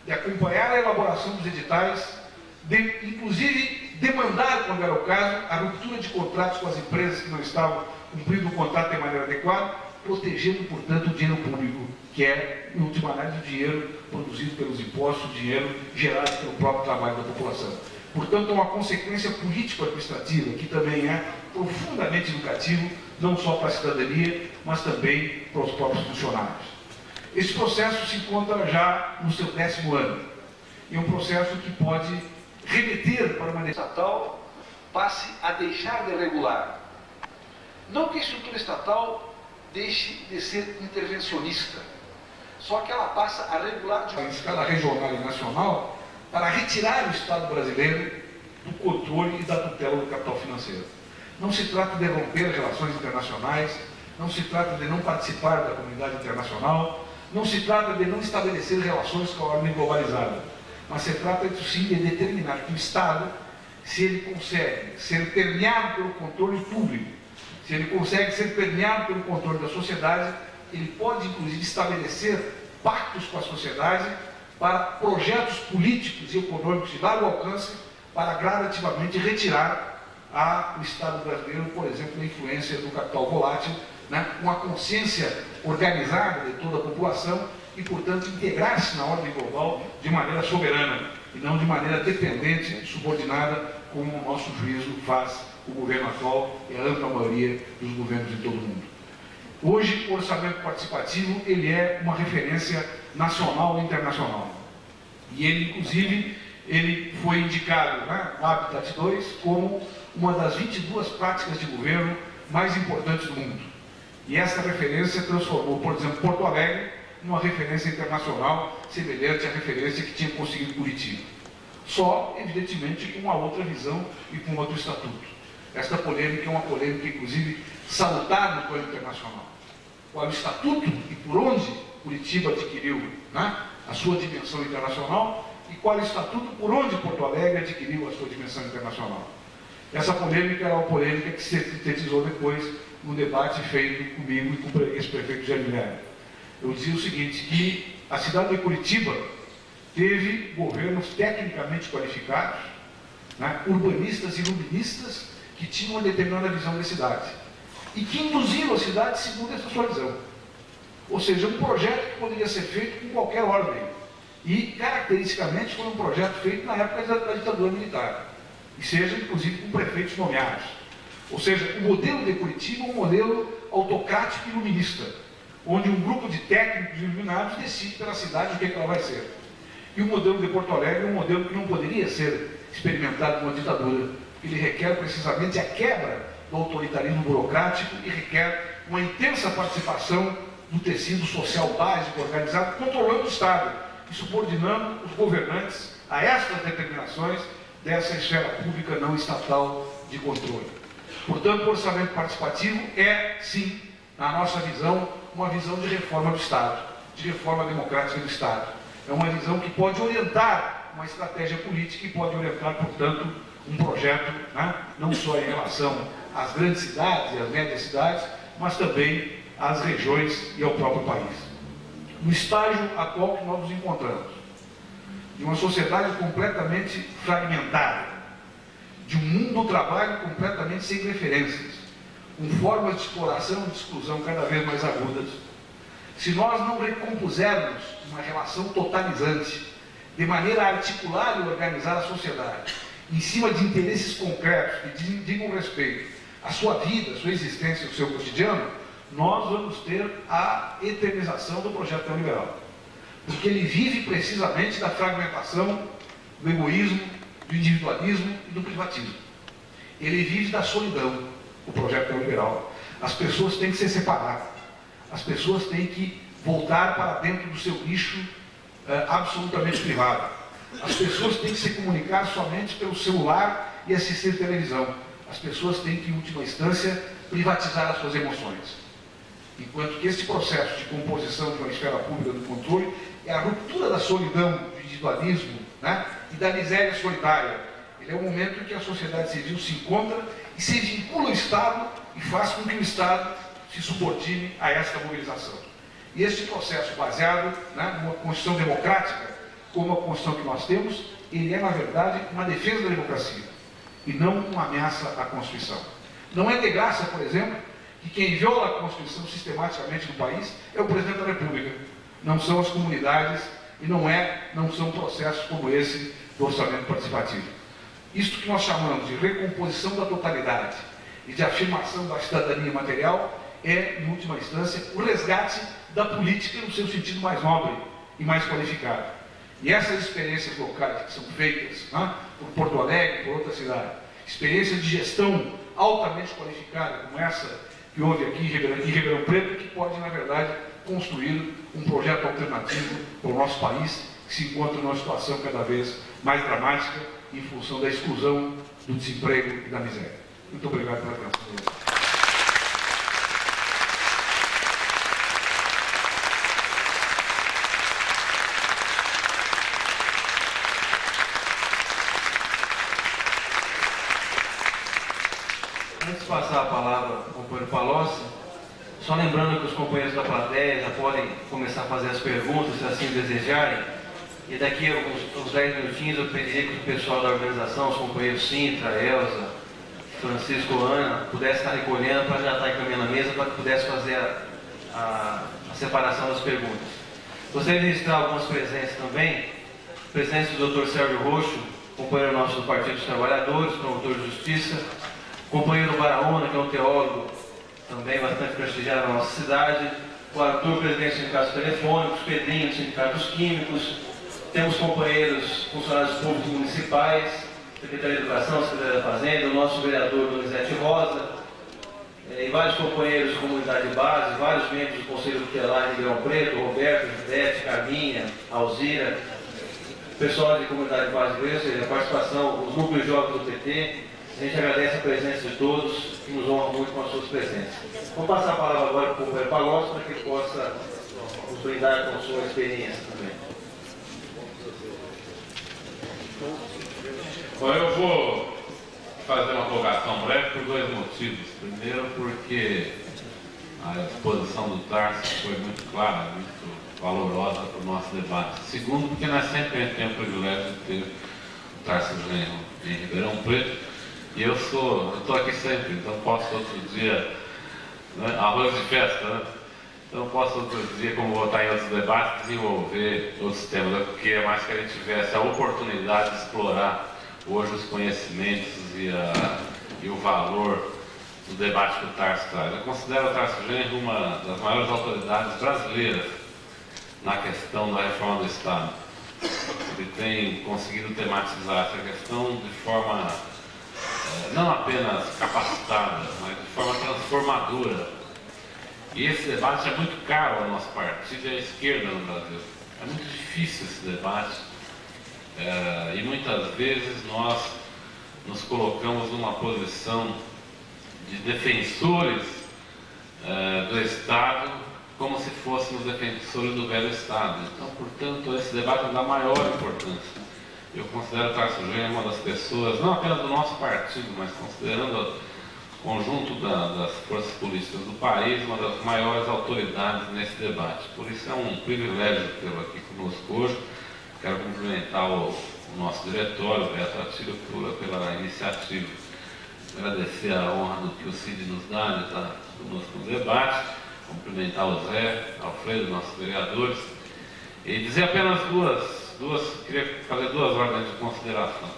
de acompanhar a elaboração dos editais, de, inclusive, demandar, quando era o caso, a ruptura de contratos com as empresas que não estavam cumprindo o contrato de maneira adequada, protegendo, portanto, o dinheiro público, que é, em última análise, o dinheiro produzido pelos impostos, o dinheiro gerado pelo próprio trabalho da população. Portanto, é uma consequência político-administrativa que também é profundamente educativo, não só para a cidadania, mas também para os próprios funcionários. Esse processo se encontra já no seu décimo ano. E é um processo que pode remeter para uma estatal passe a deixar de regular. Não que a estrutura estatal deixe de ser intervencionista, só que ela passa a regular de uma escala regional e nacional para retirar o Estado brasileiro do controle e da tutela do capital financeiro. Não se trata de romper relações internacionais, não se trata de não participar da comunidade internacional, não se trata de não estabelecer relações com a ordem globalizada, mas se trata, sim, de determinar que o Estado, se ele consegue ser permeado pelo controle público, se ele consegue ser permeado pelo controle da sociedade, ele pode, inclusive, estabelecer pactos com a sociedade para projetos políticos e econômicos de largo alcance para gradativamente retirar a, o Estado brasileiro, por exemplo, da influência do capital volátil, né, com a consciência organizada de toda a população e, portanto, integrar-se na ordem global de maneira soberana e não de maneira dependente subordinada, como o nosso juízo faz o governo atual e a ampla maioria dos governos de todo o mundo. Hoje, o orçamento participativo ele é uma referência nacional e internacional. E ele, inclusive, ele foi indicado, né, o Habitat 2, como uma das 22 práticas de governo mais importantes do mundo. E essa referência transformou, por exemplo, Porto Alegre numa referência internacional semelhante à referência que tinha conseguido Curitiba. Só, evidentemente, com uma outra visão e com outro estatuto. Esta polêmica é uma polêmica, inclusive, salutar no plano internacional. Qual é o estatuto e por onde Curitiba adquiriu né, a sua dimensão internacional e qual é o estatuto por onde Porto Alegre adquiriu a sua dimensão internacional. Essa polêmica é uma polêmica que se sintetizou depois no debate feito comigo e com o ex-prefeito Jair Guilherme. Eu dizia o seguinte, que a cidade de Curitiba teve governos tecnicamente qualificados, né, urbanistas e iluministas que tinham uma determinada visão da cidade e que induziram a cidade segundo essa sua visão. Ou seja, um projeto que poderia ser feito com qualquer ordem. E, caracteristicamente, foi um projeto feito na época da ditadura militar. E seja, inclusive, com prefeitos nomeados. Ou seja, o modelo de Curitiba é um modelo autocrático e iluminista, onde um grupo de técnicos iluminados decide pela cidade o que, é que ela vai ser. E o modelo de Porto Alegre é um modelo que não poderia ser experimentado numa ditadura. Ele requer precisamente a quebra do autoritarismo burocrático e requer uma intensa participação do tecido social básico organizado, controlando o Estado e subordinando os governantes a estas determinações dessa esfera pública não estatal de controle. Portanto, o orçamento participativo é, sim, na nossa visão, uma visão de reforma do Estado, de reforma democrática do Estado. É uma visão que pode orientar uma estratégia política e pode orientar, portanto, um projeto, né, não só em relação às grandes cidades e às médias cidades, mas também às regiões e ao próprio país. No estágio atual que nós nos encontramos, de uma sociedade completamente fragmentada, de um mundo do trabalho completamente sem referências, com formas de exploração e de exclusão cada vez mais agudas, se nós não recompusermos uma relação totalizante, de maneira a articular e organizar a sociedade, em cima de interesses concretos que digam respeito à sua vida, à sua existência, ao seu cotidiano, nós vamos ter a eternização do projeto neoliberal. Porque ele vive precisamente da fragmentação, do egoísmo, do individualismo e do privatismo. Ele vive da solidão, o projeto neoliberal. As pessoas têm que se separar. As pessoas têm que voltar para dentro do seu nicho eh, absolutamente privado. As pessoas têm que se comunicar somente pelo celular e assistir televisão. As pessoas têm que, em última instância, privatizar as suas emoções. Enquanto que este processo de composição de uma esfera pública do controle é a ruptura da solidão, do individualismo né, e da miséria solitária. Ele é o momento em que a sociedade civil se encontra e se vincula ao Estado e faz com que o Estado se subordine a esta mobilização. E este processo baseado né, numa Constituição democrática, como a Constituição que nós temos, ele é, na verdade, uma defesa da democracia e não uma ameaça à Constituição. Não é de graça, por exemplo, que quem viola a Constituição sistematicamente no país é o Presidente da República, não são as comunidades e não, é, não são processos como esse do orçamento participativo. Isto que nós chamamos de recomposição da totalidade e de afirmação da cidadania material é, em última instância, o resgate da política no seu sentido mais nobre e mais qualificado. E essas experiências locais que são feitas né, por Porto Alegre, por outra cidade, experiências de gestão altamente qualificada, como essa que houve aqui em Ribeirão, em Ribeirão Preto, que pode, na verdade, construir um projeto alternativo para o nosso país, que se encontra numa situação cada vez mais dramática em função da exclusão, do desemprego e da miséria. Muito obrigado pela atenção. passar a palavra ao companheiro Palocci, só lembrando que os companheiros da plateia já podem começar a fazer as perguntas, se assim desejarem. E daqui a uns, uns 10 minutinhos eu pediria que o pessoal da organização, os companheiros Sintra, Elza, Francisco, Ana, pudesse estar recolhendo para já estar encaminhando a mesa para que pudesse fazer a, a, a separação das perguntas. Gostaria de registrar algumas presenças também. Presença do Dr. Sérgio Roxo, companheiro nosso do Partido dos Trabalhadores, promotor de Justiça, companheiro Baraona, que é um teólogo também bastante prestigiado na nossa cidade, o Arthur, presidente do Sindicato Telefônicos, Pedrinho, do Sindicato dos Químicos, temos companheiros funcionários públicos municipais, Secretaria de Educação, Secretaria da Fazenda, o nosso vereador Donizete Rosa, eh, e vários companheiros de comunidade de base, vários membros do Conselho Tutelar de Ribeirão Preto, Roberto, Judete, Carminha, Alzira, pessoal de comunidade de base, ou seja, a participação, os núcleos jovens do PT, a gente agradece a presença de todos e nos honra muito com as suas presenças. Vou passar a palavra agora para o companheiro Palocci para que ele possa nos brindar com sua experiência também. Bom, eu vou fazer uma colocação breve por dois motivos. Primeiro, porque a exposição do Tarso foi muito clara, muito valorosa para o nosso debate. Segundo, porque nós sempre temos o privilégio de ter o Tarso Genro em Ribeirão Preto e eu sou, estou aqui sempre, então posso outro dia, né, arroz de festa, né? Então posso outro dia, como vou estar em outros debates, desenvolver outros temas, né? porque é mais que a gente tivesse a oportunidade de explorar hoje os conhecimentos e, a, e o valor do debate que o Tarso traz. Eu considero o Tarso Genro uma das maiores autoridades brasileiras na questão da reforma do Estado. Ele tem conseguido tematizar essa questão de forma não apenas capacitada, mas de forma transformadora. E esse debate é muito caro ao nosso partido e à esquerda no Brasil. É muito difícil esse debate é, e muitas vezes nós nos colocamos numa posição de defensores é, do Estado como se fôssemos defensores do velho Estado. Então, portanto, esse debate da maior importância. Eu considero o Tarso Genro uma das pessoas, não apenas do nosso partido, mas considerando o conjunto da, das forças políticas do país, uma das maiores autoridades nesse debate. Por isso é um privilégio tê-lo aqui conosco hoje. Quero cumprimentar o, o nosso diretório, o Beto Atílio, pela iniciativa. Agradecer a honra do que o Cid nos dá de estar conosco no debate, cumprimentar o Zé, Alfredo, nossos vereadores, e dizer apenas duas, duas queria fazer duas ordens de consideração.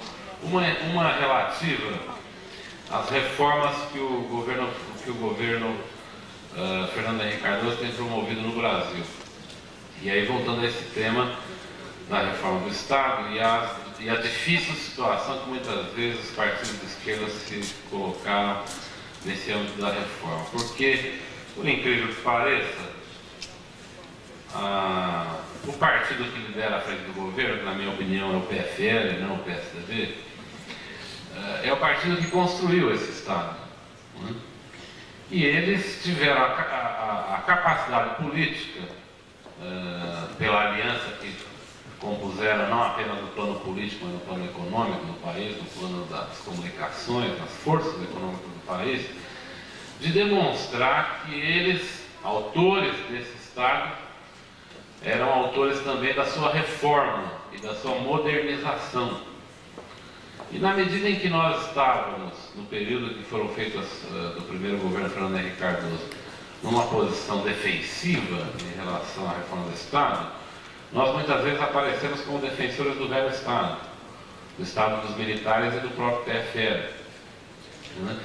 Uma, uma relativa às reformas que o governo, que o governo uh, Fernando Henrique Cardoso tem promovido no Brasil. E aí, voltando a esse tema da reforma do Estado e a, e a difícil situação que muitas vezes os partidos de esquerda se colocaram nesse âmbito da reforma. Porque, por incrível que pareça, o partido que lidera a frente do governo, na minha opinião é o PFL, não o PSDB, é o partido que construiu esse Estado. Né? E eles tiveram a, a, a capacidade política, uh, pela aliança que compuseram não apenas no plano político, mas no plano econômico do país, no plano das comunicações, das forças econômicas do país, de demonstrar que eles, autores desse Estado, eram autores também da sua reforma e da sua modernização. E na medida em que nós estávamos, no período que foram feitas uh, do primeiro governo Fernando Henrique Cardoso, numa posição defensiva em relação à reforma do Estado, nós muitas vezes aparecemos como defensores do velho Estado, do Estado dos militares e do próprio TFL. Né?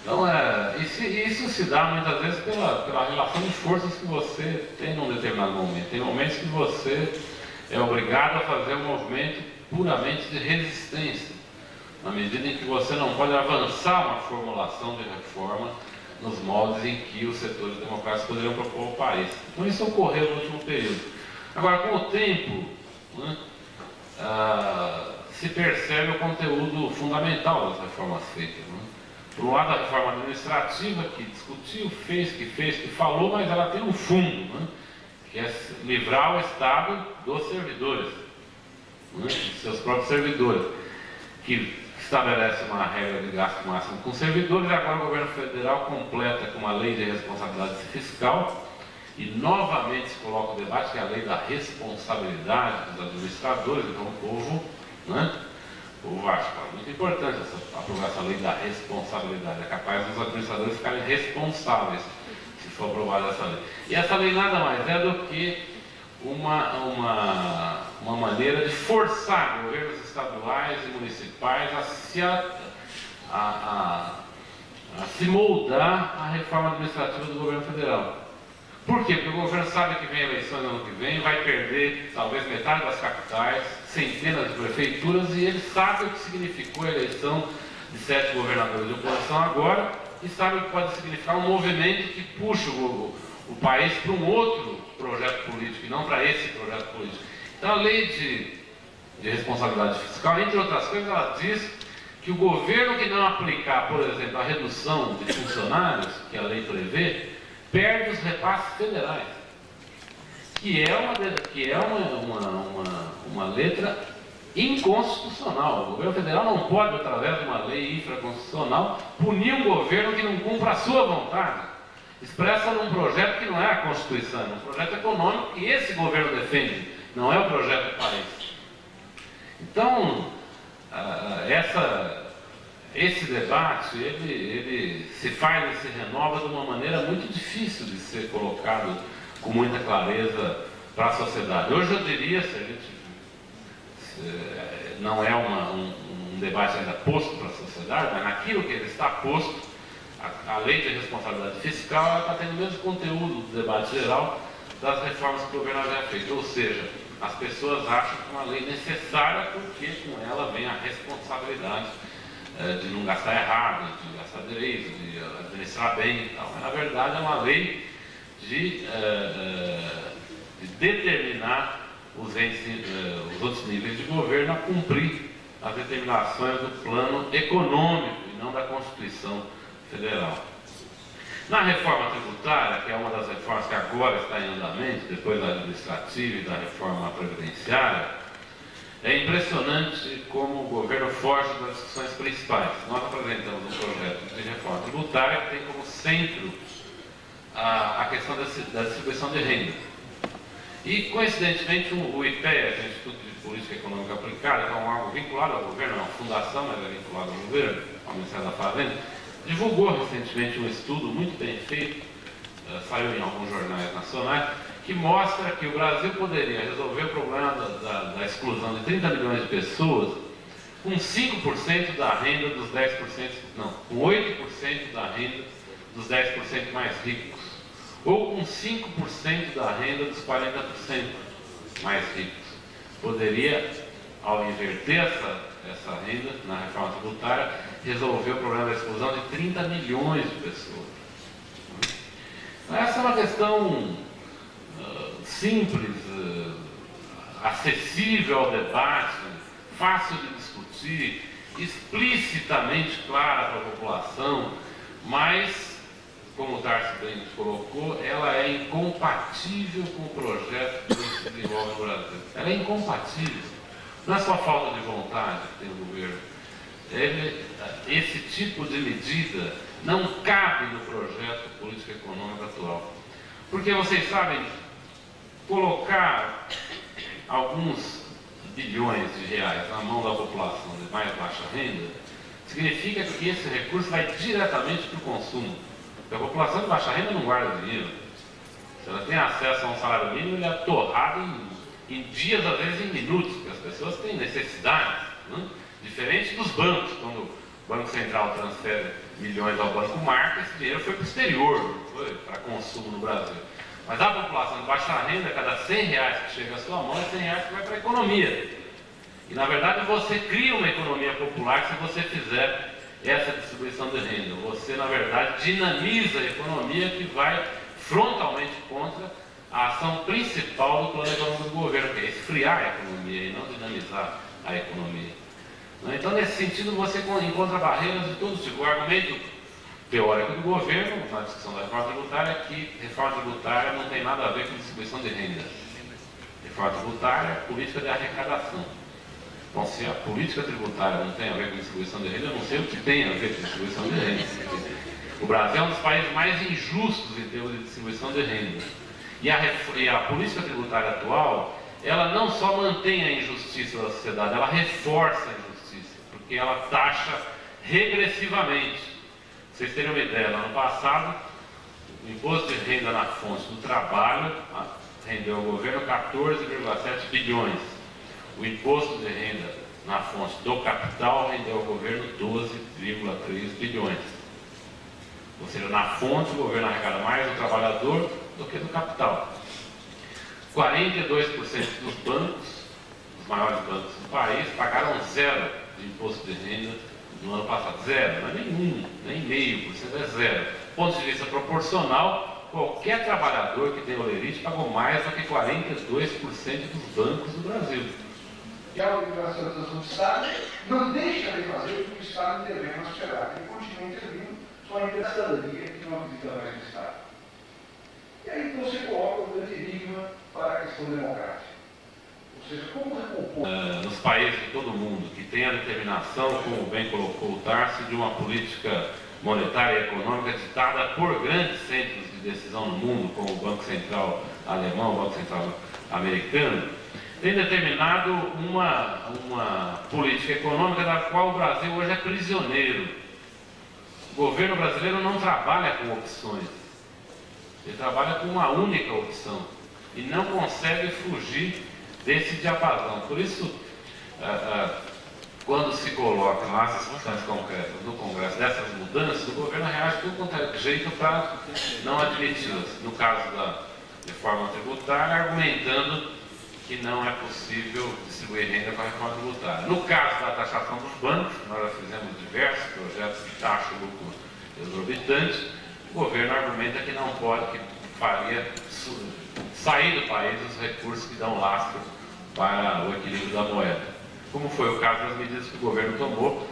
Então, é, isso, isso, se dá muitas vezes pela, pela relação de forças que você tem num determinado momento. Tem momentos que você é obrigado a fazer um movimento puramente de resistência, na medida em que você não pode avançar uma formulação de reforma nos moldes em que os setores democráticos poderiam propor ao país. Então, isso ocorreu no último período. Agora, com o tempo, né, ah, se percebe o conteúdo fundamental das reformas feitas. Né? Por um lado, a reforma administrativa, que discutiu, fez, que fez, que falou, mas ela tem um fundo, né? que é livrar o Estado dos servidores, né? dos seus próprios servidores, que estabelece uma regra de gasto máximo com servidores, agora o governo federal completa com uma lei de responsabilidade fiscal, e novamente se coloca o debate, que é a lei da responsabilidade dos administradores, então o povo, né? o Vasco. É muito importante essa, aprovar essa lei da responsabilidade. É capaz dos administradores ficarem responsáveis se for aprovada essa lei. E essa lei nada mais é do que uma, uma, uma maneira de forçar governos estaduais e municipais a se, a, a, a, a se moldar à reforma administrativa do governo federal. Por quê? Porque o governo sabe que vem eleições no ano que vem, vai perder talvez metade das capitais, centenas de prefeituras, e ele sabe o que significou a eleição de sete governadores de oposição agora, e sabe o que pode significar um movimento que puxa o, o país para um outro projeto político, e não para esse projeto político. Então a lei de, de responsabilidade fiscal, entre outras coisas, ela diz que o governo que não aplicar, por exemplo, a redução de funcionários, que a lei prevê, perde os repasses federais, que é uma, que é uma, uma, uma, uma letra inconstitucional. O governo federal não pode, através de uma lei infraconstitucional, punir um governo que não cumpra a sua vontade, expressa num projeto que não é a Constituição, é um projeto econômico que esse governo defende, não é o projeto do país. Então, ah, essa esse debate ele, ele se faz e se renova de uma maneira muito difícil de ser colocado com muita clareza para a sociedade. Hoje eu diria, se a gente se, não é uma, um, um, debate ainda posto para a sociedade, mas naquilo que ele está posto, a, a lei de responsabilidade fiscal está tendo o mesmo conteúdo do debate geral das reformas que o governo havia feito. Ou seja, as pessoas acham que é uma lei necessária porque com ela vem a responsabilidade de não gastar errado, de gastar direito, de administrar bem e tal. Mas, na verdade, é uma lei de, é, é, de determinar os, entes, os outros níveis de governo a cumprir as determinações do plano econômico e não da Constituição Federal. Na reforma tributária, que é uma das reformas que agora está em andamento, depois da administrativa e da reforma previdenciária, é impressionante como o governo foge das discussões principais. Nós apresentamos um projeto de reforma tributária que tem como centro a, a questão da, da, distribuição de renda. E, coincidentemente, o IPEA, é o Instituto de Política Econômica Aplicada, que é um órgão vinculado ao governo, é uma fundação, mas é vinculado ao governo, ao Ministério da Fazenda, divulgou recentemente um estudo muito bem feito, uh, saiu em alguns jornais nacionais, que mostra que o Brasil poderia resolver o problema da, da, da exclusão de 30 milhões de pessoas com 5% da renda dos 10%, não, com 8% da renda dos 10% mais ricos, ou com 5% da renda dos 40% mais ricos. Poderia, ao inverter essa, essa renda na reforma tributária, resolver o problema da exclusão de 30 milhões de pessoas. Essa é uma questão simples, uh, acessível ao debate, fácil de discutir, explicitamente clara para a população, mas, como o Tarso bem colocou, ela é incompatível com o projeto que se desenvolve no Brasil. Ela é incompatível. Não é só falta de vontade que tem o governo. Ele, esse tipo de medida não cabe no projeto político-econômico atual. Porque vocês sabem, colocar alguns bilhões de reais na mão da população de mais baixa renda, significa que esse recurso vai diretamente para o consumo. Porque a população de baixa renda não guarda dinheiro. Se ela tem acesso a um salário mínimo, ele é torrado em, em dias, às vezes em minutos, porque as pessoas têm necessidades. Né? Diferente dos bancos, quando o Banco Central transfere milhões ao Banco Marca, esse dinheiro foi para o exterior, foi para consumo no Brasil. Mas a população de baixa renda, cada 100 reais que chega à sua mão, é 100 reais que vai para a economia. E na verdade você cria uma economia popular se você fizer essa distribuição de renda. Você, na verdade, dinamiza a economia que vai frontalmente contra a ação principal do plano econômico do governo, que é esfriar a economia e não dinamizar a economia. Então, nesse sentido, você encontra barreiras de todo tipo. O argumento teórico do governo, na discussão da reforma tributária, que reforma tributária não tem nada a ver com distribuição de renda. Reforma tributária é política de arrecadação. Bom, se a política tributária não tem a ver com distribuição de renda, eu não sei o que tem a ver com distribuição de renda. O Brasil é um dos países mais injustos em termos de distribuição de renda. E a, e a política tributária atual, ela não só mantém a injustiça da sociedade, ela reforça a injustiça, porque ela taxa regressivamente vocês terem uma ideia, no ano passado, o imposto de renda na fonte do trabalho rendeu ao governo 14,7 bilhões. O imposto de renda na fonte do capital rendeu ao governo 12,3 bilhões. Ou seja, na fonte o governo arrecada mais do trabalhador do que do capital. 42% dos bancos, os maiores bancos do país, pagaram zero de imposto de renda no ano passado. Zero, não é nenhum, nem meio por cento, é zero. Ponto de vista proporcional, qualquer trabalhador que tem olerite pagou mais do que 42% dos bancos do Brasil. E a organização do Estado não deixa de fazer o que o Estado na sociedade. Ele continua intervindo só a cidadania que não acredita mais no Estado. E aí você coloca o grande enigma para a questão democrática. Uh, nos países de todo mundo que tem a determinação, como bem colocou o Tarso, de uma política monetária e econômica ditada por grandes centros de decisão no mundo, como o Banco Central alemão, o Banco Central americano, tem determinado uma, uma política econômica da qual o Brasil hoje é prisioneiro. O governo brasileiro não trabalha com opções, ele trabalha com uma única opção e não consegue fugir desse diapasão. Por isso, ah, ah, quando se coloca lá as discussões concretas no Congresso dessas mudanças, o governo reage de é jeito para não admiti-las. No caso da reforma tributária, argumentando que não é possível distribuir renda com a reforma tributária. No caso da taxação dos bancos, nós fizemos diversos projetos de taxa lucro exorbitante, o governo argumenta que não pode, que faria sair do país os recursos que dão lastro para o equilíbrio da moeda. Como foi o caso das medidas que o governo tomou